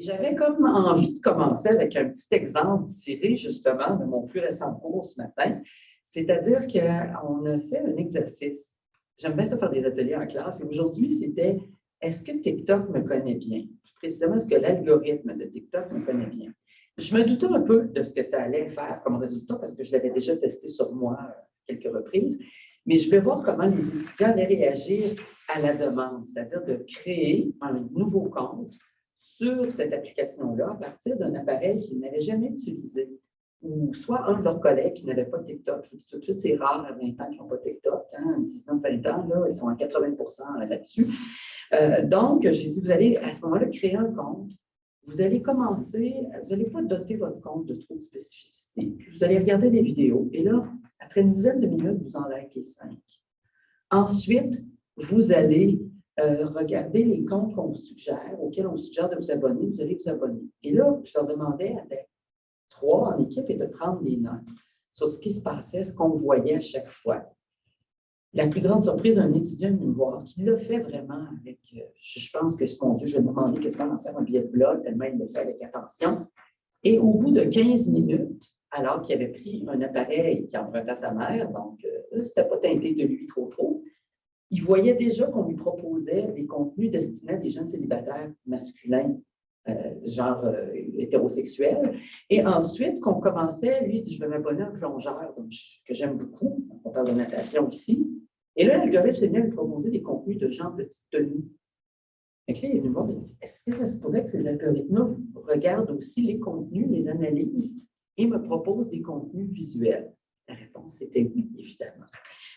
J'avais comme envie de commencer avec un petit exemple tiré justement de mon plus récent cours ce matin. C'est-à-dire qu'on a fait un exercice. J'aime bien ça faire des ateliers en classe. Et aujourd'hui, c'était est-ce que TikTok me connaît bien? Précisément, est-ce que l'algorithme de TikTok me connaît bien? Je me doutais un peu de ce que ça allait faire comme résultat parce que je l'avais déjà testé sur moi quelques reprises. Mais je vais voir comment les étudiants allaient réagir à la demande, c'est-à-dire de créer un nouveau compte sur cette application-là à partir d'un appareil qu'ils n'avaient jamais utilisé ou soit un de leurs collègues qui n'avait pas TikTok. Je vous dis tout de suite, c'est rare à 20 ans qui n'ont pas TikTok. Hein, 19-20 ans, là, ils sont à 80% là-dessus. Euh, donc, j'ai dit, vous allez à ce moment-là créer un compte. Vous allez commencer, vous n'allez pas doter votre compte de trop de spécificités. Puis vous allez regarder des vidéos. Et là, après une dizaine de minutes, vous en likez cinq. Ensuite, vous allez euh, regarder les comptes qu'on vous suggère, auxquels on vous suggère de vous abonner. Vous allez vous abonner. Et là, je leur demandais avec trois en équipe et de prendre des notes sur ce qui se passait, ce qu'on voyait à chaque fois. La plus grande surprise, un étudiant venu me voir qui l'a fait vraiment avec, euh, je pense que ce qu'on dit, je vais demander qu'est-ce qu'on va faire un billet de blog, tellement il le fait avec attention. Et au bout de 15 minutes, alors qu'il avait pris un appareil qui empruntait à sa mère, donc euh, c'était pas teinté de lui trop trop, il voyait déjà qu'on lui proposait des contenus destinés à des jeunes célibataires masculins, euh, genre euh, hétérosexuels. Et ensuite, qu'on commençait, lui, je vais m'abonner à un plongeur, donc, que j'aime beaucoup. On parle de natation ici. Et là, l'algorithme s'est mis à lui proposer des contenus de gens petites tenues. Et là, il est venu voir, est-ce que ça se pourrait que ces algorithmes regardent aussi les contenus, les analyses et me proposent des contenus visuels? La réponse était oui, évidemment.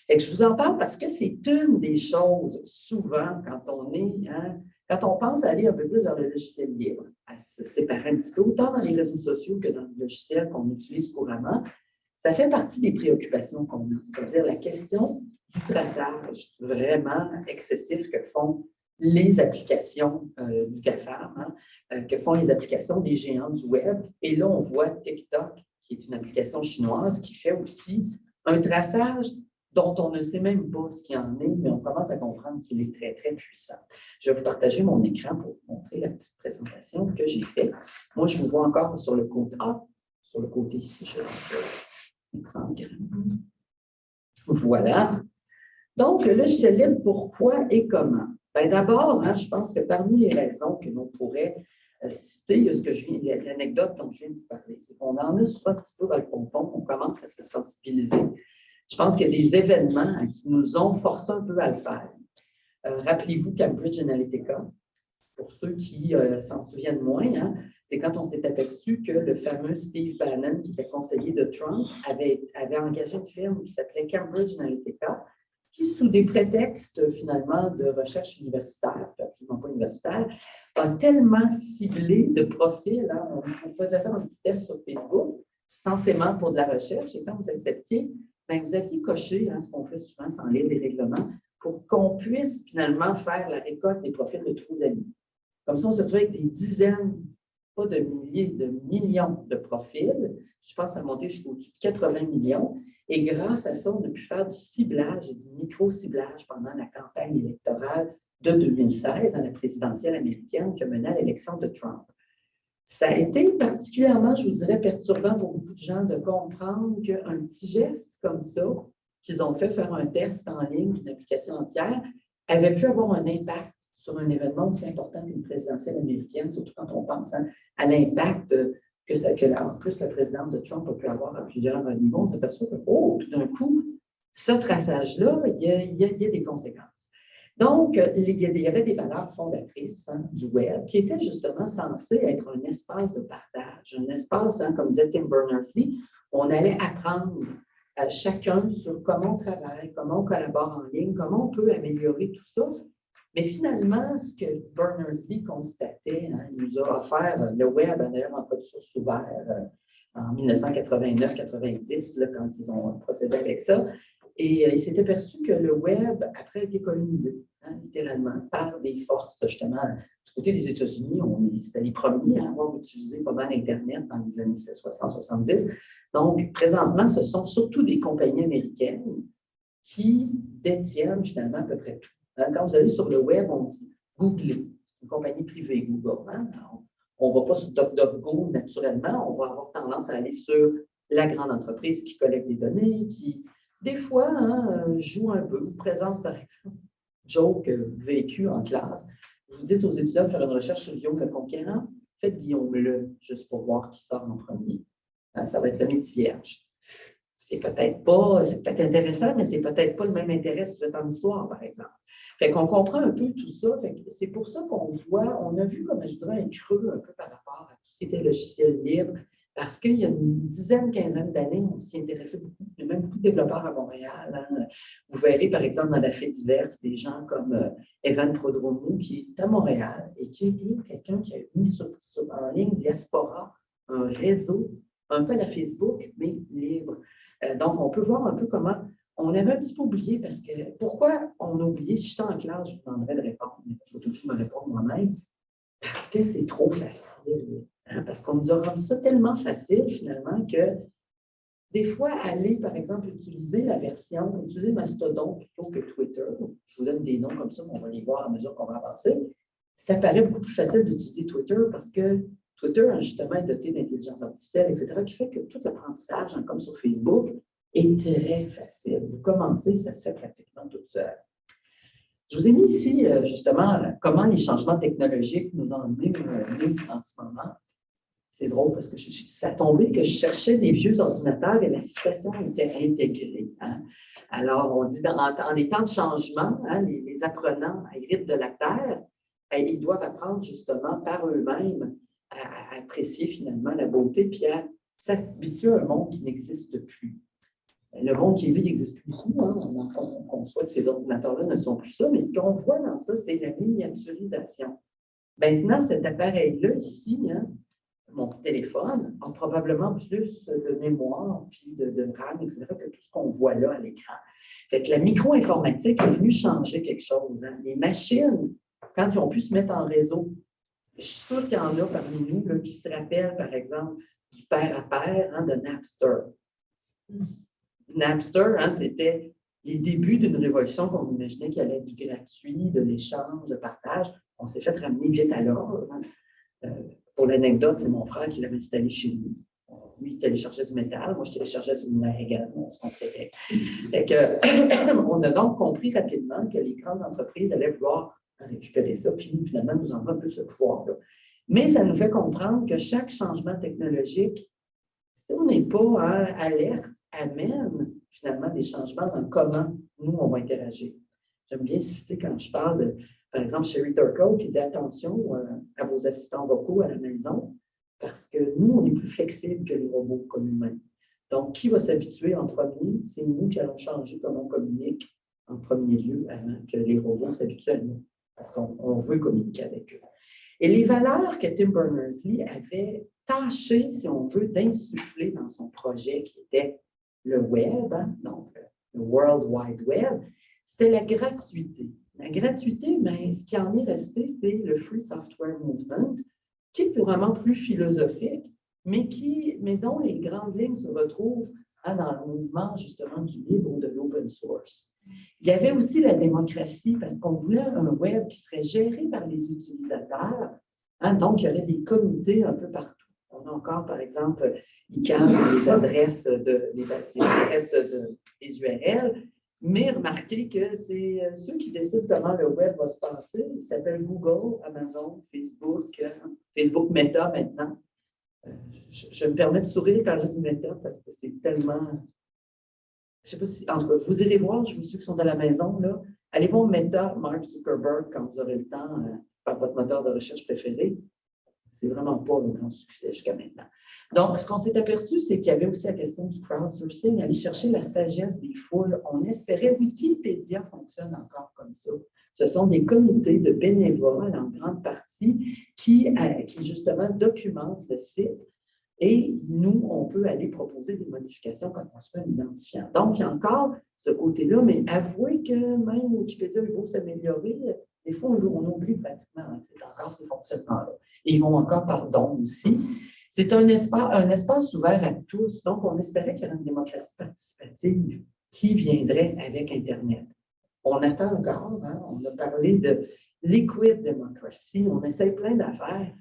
Et je vous en parle parce que c'est une des choses, souvent, quand on est, hein, quand on pense aller un peu plus vers le logiciel libre, à se séparer un petit peu, autant dans les réseaux sociaux que dans le logiciel qu'on utilise couramment, ça fait partie des préoccupations qu'on a, c'est-à-dire la question du traçage vraiment excessif que font les applications euh, du GAFAM, hein, euh, que font les applications des géants du web. Et là, on voit TikTok, qui est une application chinoise, qui fait aussi un traçage dont on ne sait même pas ce qu'il en est, mais on commence à comprendre qu'il est très, très puissant. Je vais vous partager mon écran pour vous montrer la petite présentation que j'ai faite. Moi, je vous vois encore sur le côté A, sur le côté ici, je vais Voilà. Donc, le logiciel libre, pourquoi et comment? Ben, D'abord, hein, je pense que parmi les raisons que l'on pourrait euh, citer, il y a ce que je viens, l'anecdote dont je viens de vous parler, c'est qu'on en a un petit peu dans le pompon, on commence à se sensibiliser je pense qu'il y a des événements qui nous ont forcé un peu à le faire. Euh, rappelez-vous Cambridge Analytica, pour ceux qui euh, s'en souviennent moins, hein, c'est quand on s'est aperçu que le fameux Steve Bannon, qui était conseiller de Trump, avait, engagé une firme qui s'appelait Cambridge Analytica, qui, sous des prétextes finalement de recherche universitaire, absolument pas universitaire, a tellement ciblé de profils. Hein, on, on faisait faire un petit test sur Facebook, censément pour de la recherche, et quand vous acceptiez ben, vous aviez coché, hein, ce qu'on fait souvent sans lire les règlements, pour qu'on puisse finalement faire la récolte des profils de tous vos amis. Comme ça, on se retrouve avec des dizaines, pas de milliers, de millions de profils. Je pense à monter jusqu'au-dessus de 80 millions. Et grâce à ça, on a pu faire du ciblage et du micro-ciblage pendant la campagne électorale de 2016 à la présidentielle américaine qui a mené à l'élection de Trump. Ça a été particulièrement, je vous dirais, perturbant pour beaucoup de gens de comprendre qu'un petit geste comme ça, qu'ils ont fait faire un test en ligne d'une application entière, avait pu avoir un impact sur un événement aussi important qu'une présidentielle américaine, surtout quand on pense à l'impact que, ça, que en plus la présidence de Trump a pu avoir à plusieurs niveaux. On s'aperçoit que, oh, tout d'un coup, ce traçage-là, il y a des conséquences. Donc, il y avait des valeurs fondatrices hein, du web qui étaient justement censées être un espace de partage, un espace, hein, comme disait Tim Berners-Lee, on allait apprendre à chacun sur comment on travaille, comment on collabore en ligne, comment on peut améliorer tout ça. Mais finalement, ce que Berners-Lee constatait, hein, il nous a offert le web, d'ailleurs en code source ouvert euh, en 1989-90, quand ils ont procédé avec ça, et euh, il s'est aperçu que le web, après, a été colonisé, hein, littéralement, par des forces, justement. Du côté des États-Unis, c'était les premiers à avoir utilisé pas mal Internet dans les années 60-70. Donc, présentement, ce sont surtout des compagnies américaines qui détiennent finalement à peu près tout. Hein, quand vous allez sur le web, on dit Google, une compagnie privée, Google. Hein. on ne va pas sur DuckDuckGo naturellement, on va avoir tendance à aller sur la grande entreprise qui collecte des données, qui, des fois, hein, joue un peu, vous présente, par exemple, joke vécu en classe. Vous dites aux étudiants de faire une recherche sur Guillaume le conquérant, faites Guillaume le, juste pour voir qui sort en premier. Hein, ça va être le métier vierge. C'est peut-être pas, c'est peut-être intéressant, mais c'est peut-être pas le même intérêt si vous êtes en histoire, par exemple. Fait qu'on comprend un peu tout ça. C'est pour ça qu'on voit, on a vu, comme je dirais, un creux un peu par rapport à tout ce qui était logiciel libre, parce qu'il y a une dizaine, quinzaine d'années, on s'y intéressait beaucoup. Il y a même beaucoup de développeurs à Montréal. Hein. Vous verrez, par exemple, dans la fête diverse, des gens comme euh, Evan Prodromou, qui est à Montréal et qui a été quelqu'un qui a mis en ligne Diaspora, un réseau, un peu à la Facebook, mais libre. Euh, donc, on peut voir un peu comment on avait un petit peu oublié parce que pourquoi on a oublié? Si j'étais en classe, je vous demanderais de répondre, mais je vais toujours me répondre moi-même. Parce que c'est trop facile. Parce qu'on nous a rendu ça tellement facile, finalement, que des fois, aller, par exemple, utiliser la version, utiliser Mastodon plutôt que Twitter, je vous donne des noms comme ça, on va les voir à mesure qu'on va avancer, ça paraît beaucoup plus facile d'utiliser Twitter parce que Twitter, justement, est doté d'intelligence artificielle, etc., qui fait que tout l'apprentissage, hein, comme sur Facebook, est très facile. Vous commencez, ça se fait pratiquement tout seul. Je vous ai mis ici, euh, justement, comment les changements technologiques nous ont amenés en ce moment. C'est drôle parce que je, ça tombé que je cherchais des vieux ordinateurs et la situation était intégrée. Hein. Alors, on dit, dans, des temps de changement, hein, les, apprenants héritent de la Terre, et ils doivent apprendre justement par eux-mêmes à, apprécier finalement la beauté, puis à s'habituer à un monde qui n'existe plus. Le monde qui est lui n'existe plus beaucoup. Hein. On, conçoit que ces ordinateurs-là ne sont plus ça, mais ce qu'on voit dans ça, c'est la miniaturisation. Maintenant, cet appareil-là, ici, mon téléphone a probablement plus de mémoire, puis de, de RAM, etc., que tout ce qu'on voit là à l'écran. Fait que la micro-informatique est venue changer quelque chose. Hein. Les machines, quand ils ont pu se mettre en réseau, je suis sûre qu'il y en a parmi nous là, qui se rappellent, par exemple, du père à père hein, de Napster. Napster, hein, c'était les débuts d'une révolution qu'on imaginait qu'il allait être du gratuit, de l'échange, de partage. On s'est fait ramener vite à l'ordre. Euh, pour l'anecdote, c'est mon frère qui l'avait installé chez lui. Lui, il téléchargeait du métal, moi, je téléchargeais du numérique également, on se complétait. on a donc compris rapidement que les grandes entreprises allaient vouloir récupérer ça, puis nous, finalement, nous en un peu ce pouvoir-là. Mais ça nous fait comprendre que chaque changement technologique, si on n'est pas alerte, amène finalement des changements dans comment nous, on va interagir. J'aime bien citer quand je parle de par exemple, Sherry Turkle qui dit attention euh, à vos assistants vocaux à la maison, parce que nous, on est plus flexibles que les robots comme humains. Donc, qui va s'habituer en premier? C'est nous qui allons changer comment on communique en premier lieu avant que les robots s'habituent à nous, parce qu'on veut communiquer avec eux. Et les valeurs que Tim Berners-Lee avait tâché, si on veut, d'insuffler dans son projet qui était le web, hein, donc le World Wide Web, c'était la gratuité. La gratuité, mais ce qui en est resté, c'est le Free Software Movement, qui est vraiment plus philosophique, mais, qui, mais dont les grandes lignes se retrouvent dans le mouvement justement du libre ou de l'open source. Il y avait aussi la démocratie, parce qu'on voulait un web qui serait géré par les utilisateurs. Hein, donc, il y aurait des comités un peu partout. On a encore, par exemple, ICANN, les adresses de, les, adresses de, des URL, mais remarquez que c'est euh, ceux qui décident comment le web va se passer. Ils s'appellent Google, Amazon, Facebook, euh, Facebook Meta maintenant. Euh, je, me permets de sourire quand je dis Meta parce que c'est tellement. Je sais pas si. En tout cas, vous irez voir, je vous ceux qui sont à la maison, là. Allez voir Meta, Mark Zuckerberg, quand vous aurez le temps, par votre moteur de recherche préféré. C'est vraiment pas un grand succès jusqu'à maintenant. Donc, ce qu'on s'est aperçu, c'est qu'il y avait aussi la question du crowdsourcing, aller chercher la sagesse des foules. On espérait, Wikipédia fonctionne encore comme ça. Ce sont des comités de bénévoles en grande partie qui, euh, qui justement documentent le site et nous, on peut aller proposer des modifications quand on se fait un identifiant. Donc, il y a encore ce côté-là, mais avouez que même Wikipédia, il faut s'améliorer. Des fois, on, oublie pratiquement c'est encore ces fonctionnements-là. Et ils vont encore par don aussi. C'est un espace, ouvert à tous. Donc, on espérait qu'il y aurait une démocratie participative qui viendrait avec Internet. On attend encore, hein, on a parlé de liquid democracy, on essaie plein d'affaires.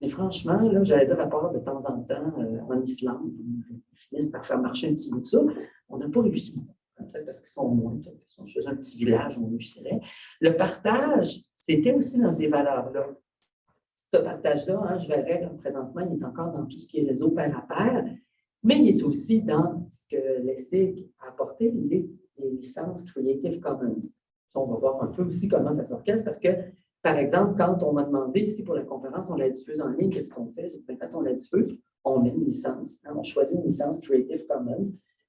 Mais franchement, là, j'allais dire à part de temps en temps euh, en Islande, ils finissent par faire marcher un petit bout de ça, on n'a pas réussi. Peut-être parce qu'ils sont moins, peut-être qu'ils sont un petit village, on réussirait. Le partage, c'était aussi dans ces valeurs-là. Ce partage-là, hein, je verrais, présentement, il est encore dans tout ce qui est réseau pair à pair, mais il est aussi dans ce que l'ESSIG a apporté, les, licences Creative Commons. On va voir un peu aussi comment ça s'orchestre parce que par exemple, quand on m'a demandé ici pour la conférence, on la diffuse en ligne, qu'est-ce qu'on fait? J'ai dit, ben, quand on la diffuse, on met une licence. Hein, on choisit une licence Creative Commons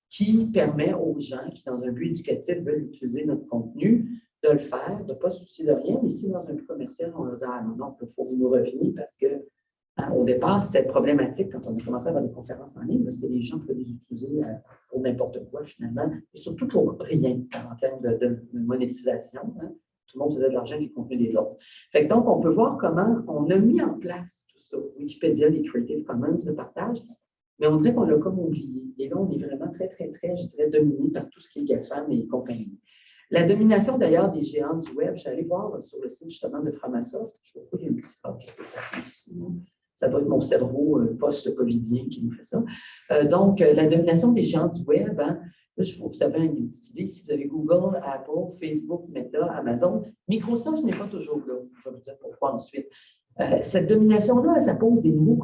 qui permet aux gens qui, dans un but éducatif, veulent utiliser notre contenu, de le faire, de ne pas se soucier de rien. Mais si dans un but commercial, on leur dit Ah non, non, il faut vous nous reveniez parce que hein, au départ, c'était problématique quand on a commencé à avoir des conférences en ligne parce que les gens pouvaient les utiliser euh, pour n'importe quoi finalement, et surtout pour rien en termes de, monétisation. Hein tout le monde faisait de l'argent du contenu des autres. Fait donc, on peut voir comment on a mis en place tout ça. Wikipédia, les Creative Commons, le partage, mais on dirait qu'on l'a comme oublié. Et là, on est vraiment très, très, très, je dirais, dominé par tout ce qui est GAFAM et compagnie. La domination, d'ailleurs, des géants du web, je suis allée voir sur le site justement de Framasoft. Je vois pas, il y a un petit pas qui s'est passé ici. Ça doit être mon cerveau euh, post-covidien qui nous fait ça. Euh, donc, euh, la domination des géants du web, hein, je vous savez une petite idée, si vous avez Google, Apple, Facebook, Meta, Amazon, Microsoft n'est pas toujours là. Je vais vous dire pourquoi ensuite. Cette domination-là, ça pose des nouveaux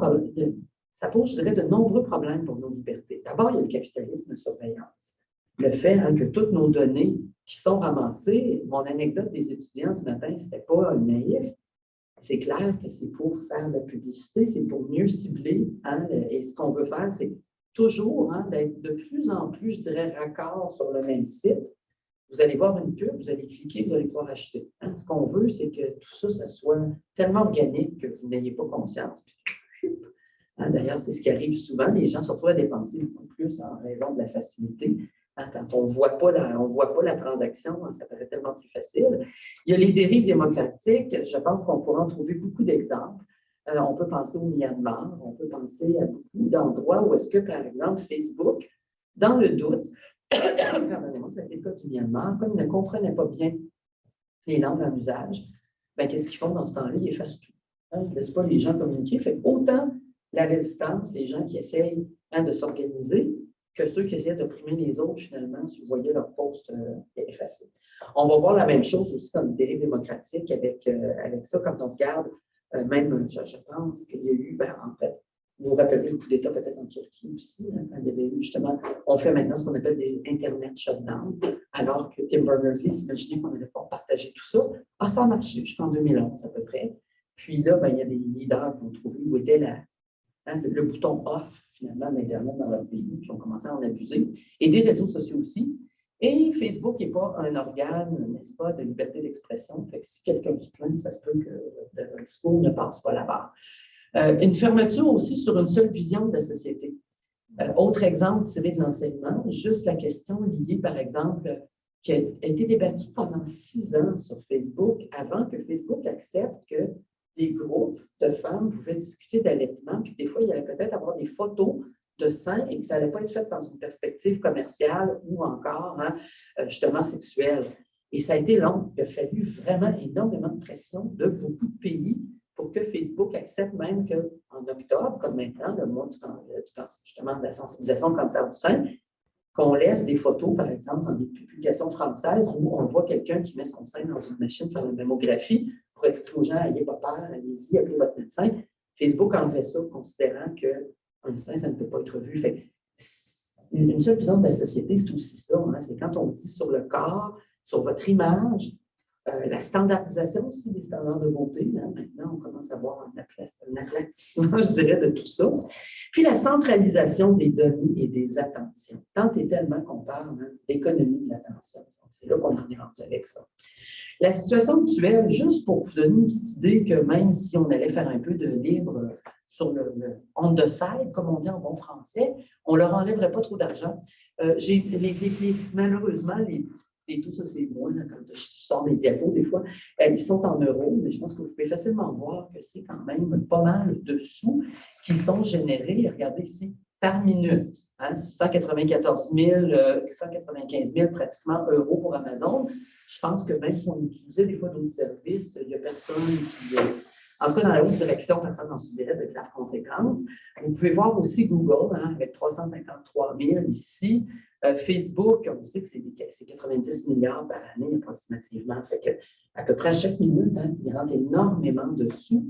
ça pose, je dirais, de nombreux problèmes pour nos libertés. D'abord, il y a le capitalisme de surveillance. Le fait hein, que toutes nos données qui sont ramassées, mon anecdote des étudiants ce matin, ce n'était pas naïf. C'est clair que c'est pour faire de la publicité, c'est pour mieux cibler. Hein, et ce qu'on veut faire, c'est toujours hein, d'être de plus en plus, je dirais, raccord sur le même site. Vous allez voir une pub, vous allez cliquer, vous allez pouvoir acheter. Ce qu'on veut, c'est que tout ça, ça soit tellement organique que vous n'ayez pas conscience. D'ailleurs, c'est ce qui arrive souvent. Les gens se retrouvent à dépenser beaucoup plus en raison de la facilité. Quand on ne voit, pas la, transaction, ça paraît tellement plus facile. Il y a les dérives démocratiques. Je pense qu'on pourra en trouver beaucoup d'exemples. Euh, on peut penser au Myanmar, on peut penser à beaucoup d'endroits où est-ce que, par exemple, Facebook, dans le doute, pardonnez-moi, c'était le du Myanmar, comme ils ne comprenaient pas bien les langues en usage, ben, qu'est-ce qu'ils font dans ce temps-là? Ils effacent tout. Hein, ils ne laissent pas les gens communiquer. Fait autant la résistance, les gens qui essayent hein, de s'organiser, que ceux qui essayent d'opprimer les autres, finalement, vous voyez leur poste euh, effacé. On va voir la même chose aussi dans le démocratique avec, euh, avec ça, quand on regarde euh, même, je, pense qu'il y a eu, ben, en fait, vous vous rappelez le coup d'État peut-être en Turquie aussi, hein, il y avait eu justement, on fait maintenant ce qu'on appelle des Internet shutdown, alors que Tim Berners-Lee s'imaginait qu'on allait pouvoir partager tout ça. Ah, ça a marché jusqu'en 2011 à peu près. Puis là, ben, il y a des leaders qui ont trouvé où était hein, le, bouton off finalement d'Internet dans leur pays, qui ont commencé à en abuser. Et des réseaux sociaux aussi. Et Facebook n'est pas un organe, n'est-ce pas, de liberté d'expression. Fait que si quelqu'un se plaint, ça se peut que le discours ne passe pas là-bas. Euh, une fermeture aussi sur une seule vision de la société. Euh, autre exemple tiré de l'enseignement, juste la question liée, par exemple, qui a été débattue pendant six ans sur Facebook, avant que Facebook accepte que des groupes de femmes pouvaient discuter d'allaitement, puis des fois, il y allait peut-être avoir des photos de sein et que ça n'allait pas être fait dans une perspective commerciale ou encore hein, euh, justement sexuelle. Et ça a été long. Il a fallu vraiment énormément de pression de beaucoup de pays pour que Facebook accepte même qu'en octobre, comme maintenant, le mois du, justement de la sensibilisation au cancer du sein, qu'on laisse des photos, par exemple, dans des publications françaises où on voit quelqu'un qui met son sein dans une machine pour faire une mammographie pour expliquer aux gens, n'ayez pas peur, allez-y, appelez votre médecin. Facebook enlevait ça, considérant que un sein, ça ne peut pas être vu. Fait une seule vision de la société, c'est aussi ça. Hein. c'est quand on dit sur le corps, sur votre image, euh, la standardisation aussi des standards de beauté. Hein. Maintenant, on commence à voir un, aplatissement, je dirais, de tout ça. Puis la centralisation des données et des attentions. Tant et tellement qu'on parle hein, d'économie de l'attention. C'est là qu'on en est rendu avec ça. La situation actuelle, juste pour vous donner une petite idée que même si on allait faire un peu de libre sur le, on the side, comme on dit en bon français, on leur enlèverait pas trop d'argent. Euh, malheureusement, les, les taux, ça c'est moi, quand je sors mes diapos des fois, euh, ils sont en euros, mais je pense que vous pouvez facilement voir que c'est quand même pas mal de sous qui sont générés. Regardez ici, par minute. 194 000, 195 000 pratiquement euros pour Amazon. Je pense que même si on utilisait des fois d'autres services, il n'y a personne qui, euh, En tout cas, dans la haute direction, personne n'en subirait de graves conséquences. Vous pouvez voir aussi Google, hein, avec 353 000 ici. Euh, Facebook, on sait que c'est 90 milliards par année approximativement. Fait que à peu près à chaque minute, hein, il rentre énormément dessus.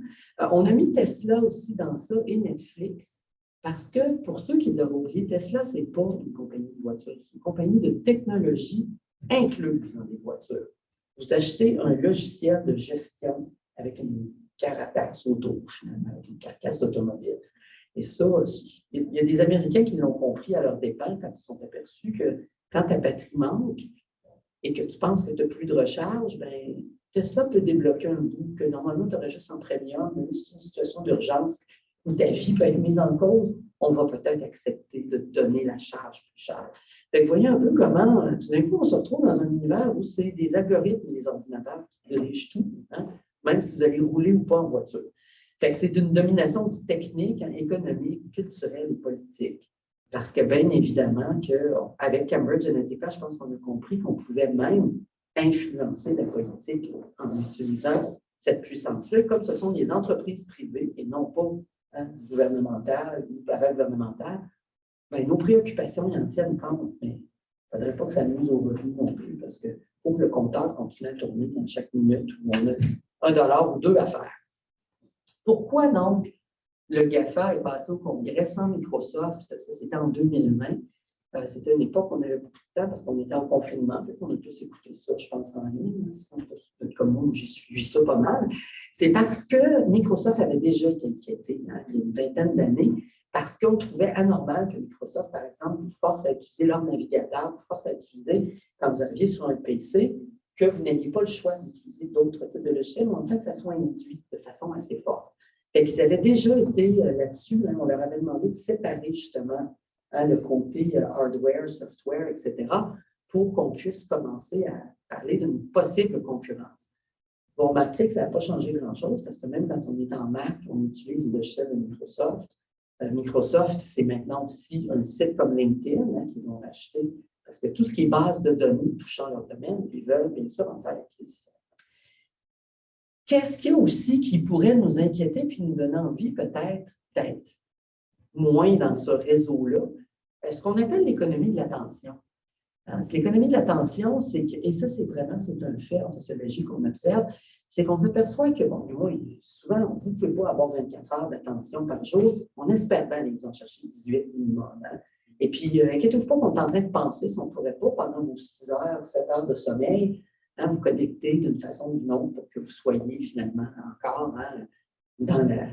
Euh, on a mis Tesla aussi dans ça et Netflix. Parce que, pour ceux qui l'ont oublié, Tesla, ce n'est pas une compagnie de voitures, c'est une compagnie de technologie incluse dans les voitures. Vous achetez un logiciel de gestion avec une carapace auto, finalement, une carcasse automobile. Et ça, il y a des Américains qui l'ont compris à leur dépens quand ils sont aperçus que quand ta batterie manque et que tu penses que tu n'as plus de recharge, bien, Tesla peut débloquer un bout que normalement tu aurais juste en premium, même si c'est une situation d'urgence où ta vie peut être mise en cause, on va peut-être accepter de te donner la charge plus chère. vous voyez un peu comment, euh, tout d'un coup, on se retrouve dans un univers où c'est des algorithmes, des ordinateurs qui dirigent tout, hein, même si vous allez rouler ou pas en voiture. c'est une domination technique, hein, économique, culturelle et politique. Parce que bien évidemment qu'avec Cambridge Analytica, je pense qu'on a compris qu'on pouvait même influencer la politique en utilisant cette puissance-là, comme ce sont des entreprises privées et non pas Hein, gouvernementale ou paragouvernementale, ben, nos préoccupations y en tiennent compte, mais il ne faudrait pas que ça nous au non plus, parce qu'il faut que le compteur continue à tourner dans chaque minute où on a un dollar ou deux à faire. Pourquoi donc le GAFA est passé au congrès sans Microsoft? Ça, c'était en 2020. Euh, c'était une époque où on avait beaucoup de temps parce qu'on était en confinement. On a tous écouté ça, je pense, en ligne. Comme moi, j'ai suivi ça pas mal. C'est parce que Microsoft avait déjà été inquiété hein, il y a une vingtaine d'années parce qu'on trouvait anormal que Microsoft, par exemple, vous force à utiliser leur navigateur, vous force à utiliser, quand vous arrivez sur un PC, que vous n'ayez pas le choix d'utiliser d'autres types de logiciels, mais en fait, que ça soit induit de façon assez forte. Fait qu'ils avaient déjà été euh, là-dessus, hein, on leur avait demandé de séparer justement Hein, le côté euh, hardware, software, etc., pour qu'on puisse commencer à parler d'une possible concurrence. Vous remarquerez que ça n'a pas changé grand-chose parce que même quand on est en Mac, on utilise le logiciel de Microsoft. Euh, Microsoft, c'est maintenant aussi un site comme LinkedIn hein, qu'ils ont racheté parce que tout ce qui est base de données touchant leur domaine, ils veulent bien sûr en faire l'acquisition. Qu'est-ce qu'il y a aussi qui pourrait nous inquiéter puis nous donner envie peut-être d'être moins dans ce réseau-là, euh, ce qu'on appelle l'économie de l'attention. Hein, l'économie de l'attention, c'est que, et ça, c'est vraiment, c'est un fait en sociologie qu'on observe, c'est qu'on s'aperçoit que, bon, souvent, qu'il ne faut pas avoir 24 heures d'attention par jour. On espère bien aller en chercher 18 minimum. Hein. Et puis, euh, inquiétez-vous pas qu'on est en train de penser si on ne pourrait pas, pendant vos 6 heures, 7 heures de sommeil, hein, vous connecter d'une façon ou d'une autre pour que vous soyez finalement encore dans la,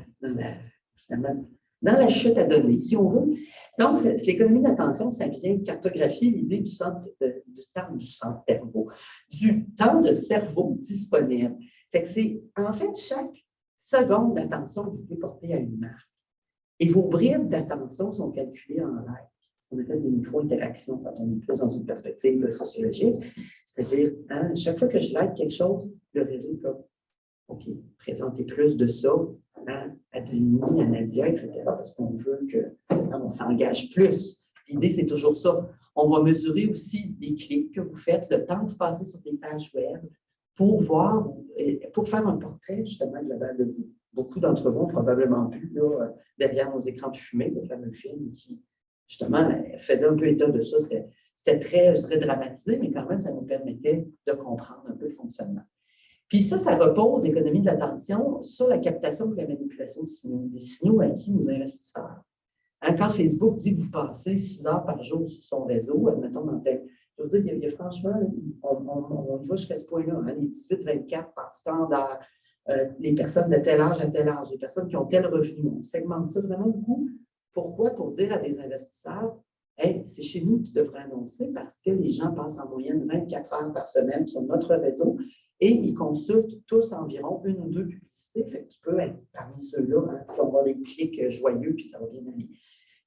dans la, chute à donner, si on veut. Donc, l'économie d'attention, ça vient cartographier l'idée du, du temps du cerveau, du temps de cerveau disponible. Fait que c'est, en fait, chaque seconde d'attention que vous pouvez porter à une marque. Et vos bribes d'attention sont calculées en like. Ce qu'on appelle des micro-interactions quand on est plus dans une perspective sociologique. C'est-à-dire, hein, chaque fois que je like quelque chose, le réseau comme OK, présenter plus de ça à, à Denis, à Nadia, etc., parce qu'on veut qu'on hein, s'engage plus. L'idée, c'est toujours ça. On va mesurer aussi les clics que vous faites, le temps vous passez sur des pages web pour voir, pour faire un portrait justement global de vous. Beaucoup d'entre vous ont probablement vu derrière nos écrans de fumée le fameux film qui, justement, faisait un peu état de ça. C'était très, très dramatisé, mais quand même, ça nous permettait de comprendre un peu le fonctionnement. Puis ça, ça repose, l'économie de l'attention, sur la captation et la manipulation de signaux, des signaux acquis aux investisseurs. Hein, quand Facebook dit que vous passez 6 heures par jour sur son réseau, admettons dans tel... Je veux dire, il y a, franchement, on, y va jusqu'à ce point-là, hein, les 18-24 par standard, euh, les personnes de tel âge à tel âge, les personnes qui ont tel revenu. On segmente ça vraiment beaucoup. Pourquoi? Pour dire à des investisseurs, c'est chez nous que tu devrais annoncer parce que les gens passent en moyenne 24 heures par semaine sur notre réseau et ils consultent tous environ une ou deux publicités. Fait que tu peux être parmi ceux-là hein, qui avoir des clics joyeux, puis ça va bien aller.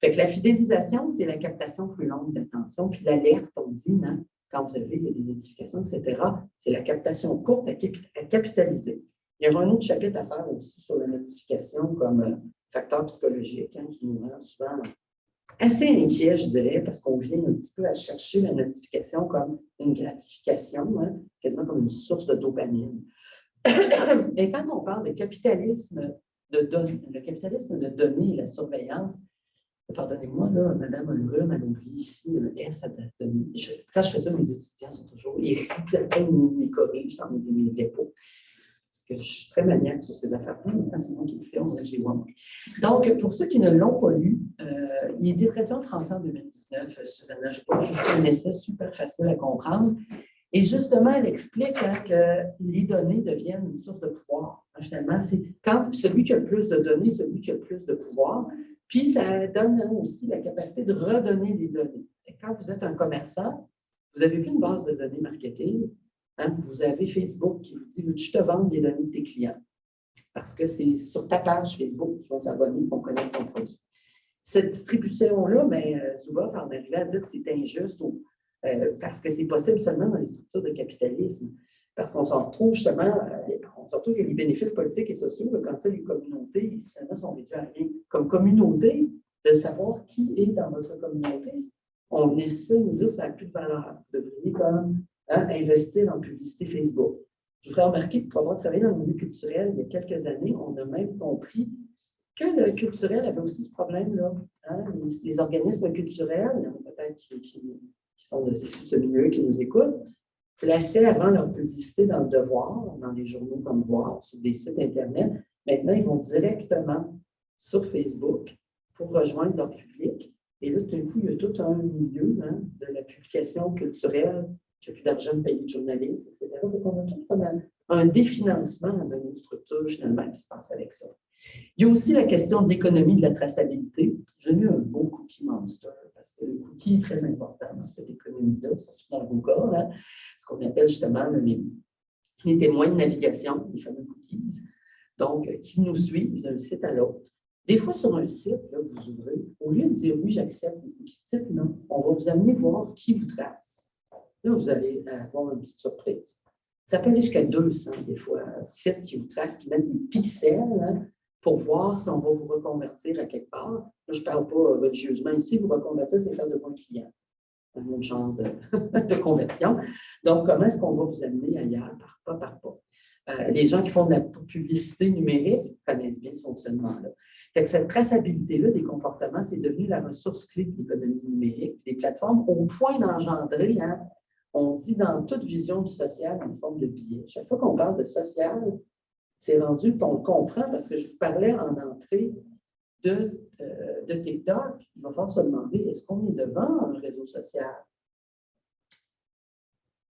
Fait que la fidélisation, c'est la captation plus longue d'attention. Puis l'alerte, on dit, hein, quand vous avez des notifications, etc., c'est la captation courte à, capitaliser. Il y aura un autre chapitre à faire aussi sur la notification comme euh, facteur psychologique hein, qui nous rend souvent assez inquiet, je dirais, parce qu'on vient un petit peu à chercher la notification comme une gratification, hein, quasiment comme une source de dopamine. Et quand on parle de capitalisme de données, le capitalisme de données la surveillance, pardonnez-moi, là, Madame Ulrum, elle oublie ici le S à données. quand je fais ça, mes étudiants sont toujours, ils, ils, ils corrigent dans mes diapos je suis très maniaque sur ces affaires-là, mais c'est moi qui le fais, on Donc, pour ceux qui ne l'ont pas lu, euh, il était traité en français en 2019, euh, Susanna Je juste un essai super facile à comprendre. Et justement, elle explique hein, que les données deviennent une source de pouvoir. Finalement, c'est quand celui qui a le plus de données, celui qui a le plus de pouvoir. Puis, ça donne aussi la capacité de redonner les données. Et quand vous êtes un commerçant, vous plus une base de données marketing, Hein, vous avez Facebook qui vous dit Je te vends les données de tes clients? Parce que c'est sur ta page Facebook qu'ils vont s'abonner pour connaître ton produit. Cette distribution-là, mais euh, souvent, on arrive à dire que c'est injuste euh, parce que c'est possible seulement dans les structures de capitalisme. Parce qu'on s'en retrouve justement, euh, on se retrouve que les bénéfices politiques et sociaux, quand les communautés, finalement, sont réduits à rien. Comme communauté, de savoir qui est dans votre communauté, on essaie de nous dire que ça n'a plus de valeur. Vous devriez comme Hein, investir en publicité Facebook. Je voudrais remarquer que pour avoir travaillé dans le milieu culturel il y a quelques années, on a même compris que le culturel avait aussi ce problème-là. Hein. Les, organismes culturels, a peut-être qui, sont de ce milieu qui nous écoutent, plaçaient avant leur publicité dans le devoir, dans des journaux comme Voir, sur des sites Internet. Maintenant, ils vont directement sur Facebook pour rejoindre leur public. Et là, tout d'un coup, il y a tout un milieu hein, de la publication culturelle j'ai plus d'argent de payer de journalistes, etc. Donc, on a tout un, un définancement de nos structures, finalement, qui se passe avec ça. Il y a aussi la question de l'économie de la traçabilité. J'ai mis un beau cookie monster parce que le cookie est très important dans cette économie-là, surtout dans Google, hein, ce qu'on appelle justement les, les, témoins de navigation, les fameux cookies. Donc, qui nous suivent d'un site à l'autre. Des fois, sur un site, là, vous ouvrez, au lieu de dire oui, j'accepte le cookie, dites non, on va vous amener voir qui vous trace. Là, vous allez avoir une petite surprise. Ça peut aller jusqu'à 200 des fois, sites qui vous tracent, qui mettent des pixels hein, pour voir si on va vous reconvertir à quelque part. je ne parle pas religieusement ici, vous reconvertir, c'est faire de vos clients. Un autre genre de, conversion. Donc, comment est-ce qu'on va vous amener ailleurs, par pas par pas? Euh, les gens qui font de la publicité numérique connaissent bien ce fonctionnement-là. Cette traçabilité-là des comportements, c'est devenu la ressource clé de l'économie numérique. Les plateformes, au point d'engendrer hein, on dit dans toute vision du social en forme de biais. Chaque fois qu'on parle de social, c'est rendu, on le comprend parce que je vous parlais en entrée de, euh, de TikTok. Il va falloir se demander, est-ce qu'on est devant un réseau social?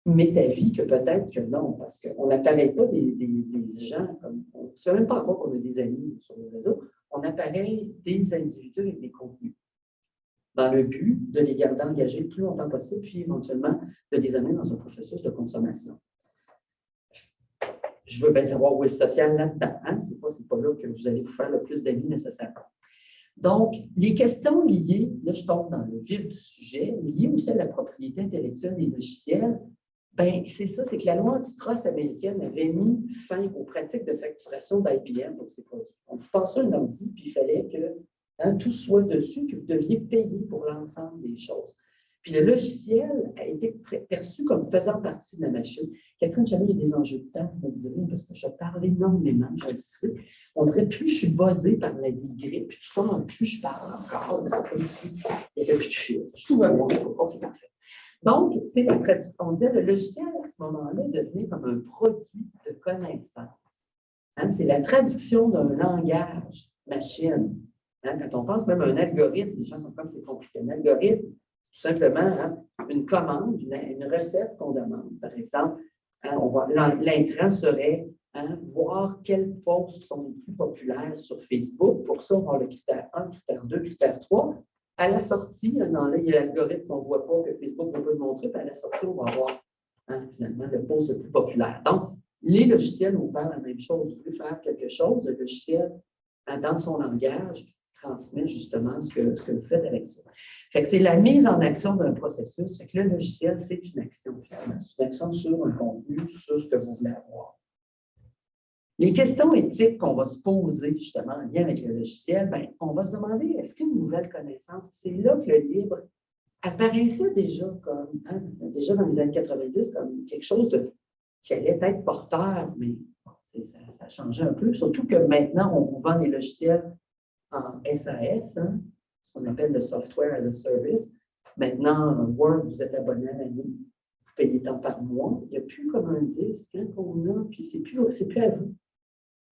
Mais ta vie que peut-être que non, parce qu'on n'apparaît pas des, gens comme. On ne sait même pas encore qu'on a des amis sur le réseau. On apparaît des individus avec des contenus dans le but de les garder engagés le plus longtemps possible, puis éventuellement de les amener dans un processus de consommation. Je veux bien savoir où est le social là-dedans. Hein? Ce n'est pas, là que vous allez vous faire le plus d'avis nécessairement. Donc, les questions liées, là je tombe dans le vif du sujet, liées aussi à la propriété intellectuelle des logiciels, ben, c'est ça, c'est que la loi antitrust américaine avait mis fin aux pratiques de facturation d'IBM pour ces produits. On vous passait un ordi, puis il fallait que Hein, tout soit dessus, que vous deviez payer pour l'ensemble des choses. Puis le logiciel a été perçu comme faisant partie de la machine. Catherine, jamais il y a des enjeux de temps, vous me direz, parce que je parle énormément, je le sais. On dirait plus je suis buzzée par la grippe, puis fois en plus je parle encore, c'est comme s'il n'y avait plus de fil. Je trouve OK, parfait. Donc, c'est la traduction. On dit le logiciel, à ce moment-là, devenait comme un produit de connaissance. Hein, c'est la traduction d'un langage machine Hein, quand on pense même à un algorithme, les gens sont comme c'est compliqué. Un algorithme, tout simplement, hein, une commande, une, recette qu'on demande. Par exemple, hein, l'intrant serait voir quels posts sont les plus populaires sur Facebook. Pour ça, on va le critère 1, critère 2, critère 3. À la sortie, dans l'algorithme, on ne voit pas que Facebook ne peut le montrer, puis à la sortie, on va voir finalement le post le plus populaire. Donc, les logiciels nous parlent la même chose. Vous voulez faire quelque chose, le logiciel, dans son langage, transmet justement ce que, ce que vous faites avec ça. Fait que c'est la mise en action d'un processus. Le logiciel, c'est une action, C'est une action sur un contenu, sur ce que vous voulez avoir. Les questions éthiques qu'on va se poser justement en lien avec le logiciel, bien, on va se demander est-ce qu'une nouvelle connaissance, c'est là que le libre apparaissait déjà comme, hein, déjà dans les années 90, comme quelque chose de, qui allait être porteur, mais a changé un peu, surtout que maintenant, on vous vend les logiciels en SAS, hein, ce qu'on appelle le software as a service. Maintenant, Word, vous êtes abonné à l'année, vous payez tant par mois. Il n'y a plus comme un disque hein, qu'on a, puis c'est plus, plus à vous.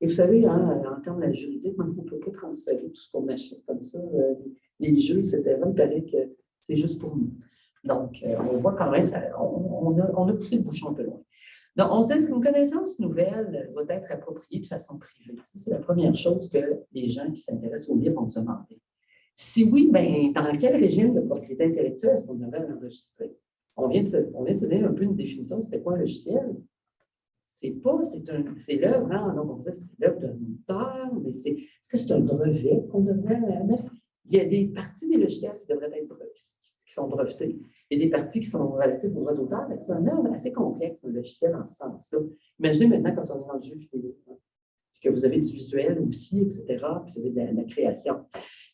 Et vous savez, hein, en termes de juridique, il ne peut pas transférer tout ce qu'on achète comme ça, euh, les jeux, etc. Il paraît que c'est juste pour nous. Donc, euh, on voit quand même, on, on, a, poussé le bouchon un peu loin. Donc, on sait qu'une connaissance nouvelle va être appropriée de façon privée. C'est la première chose que les gens qui s'intéressent au livre vont se demander. Si oui, bien, dans quel régime de propriété intellectuelle est-ce qu'on devrait l'enregistrer? On vient de se, donner un peu une définition, c'était quoi un logiciel? C'est pas, c'est l'œuvre, hein? donc on disait c'est l'œuvre d'un auteur, mais c'est, est-ce que c'est un brevet qu'on devrait mettre? Il y a des parties des logiciels qui devraient être qui sont y a des parties qui sont relatives au droit d'auteur, c'est un œuvre assez complexe, un logiciel en ce sens-là. Imaginez maintenant quand on est dans le jeu vidéo, hein, que vous avez du visuel aussi, etc., puis vous avez de la, création.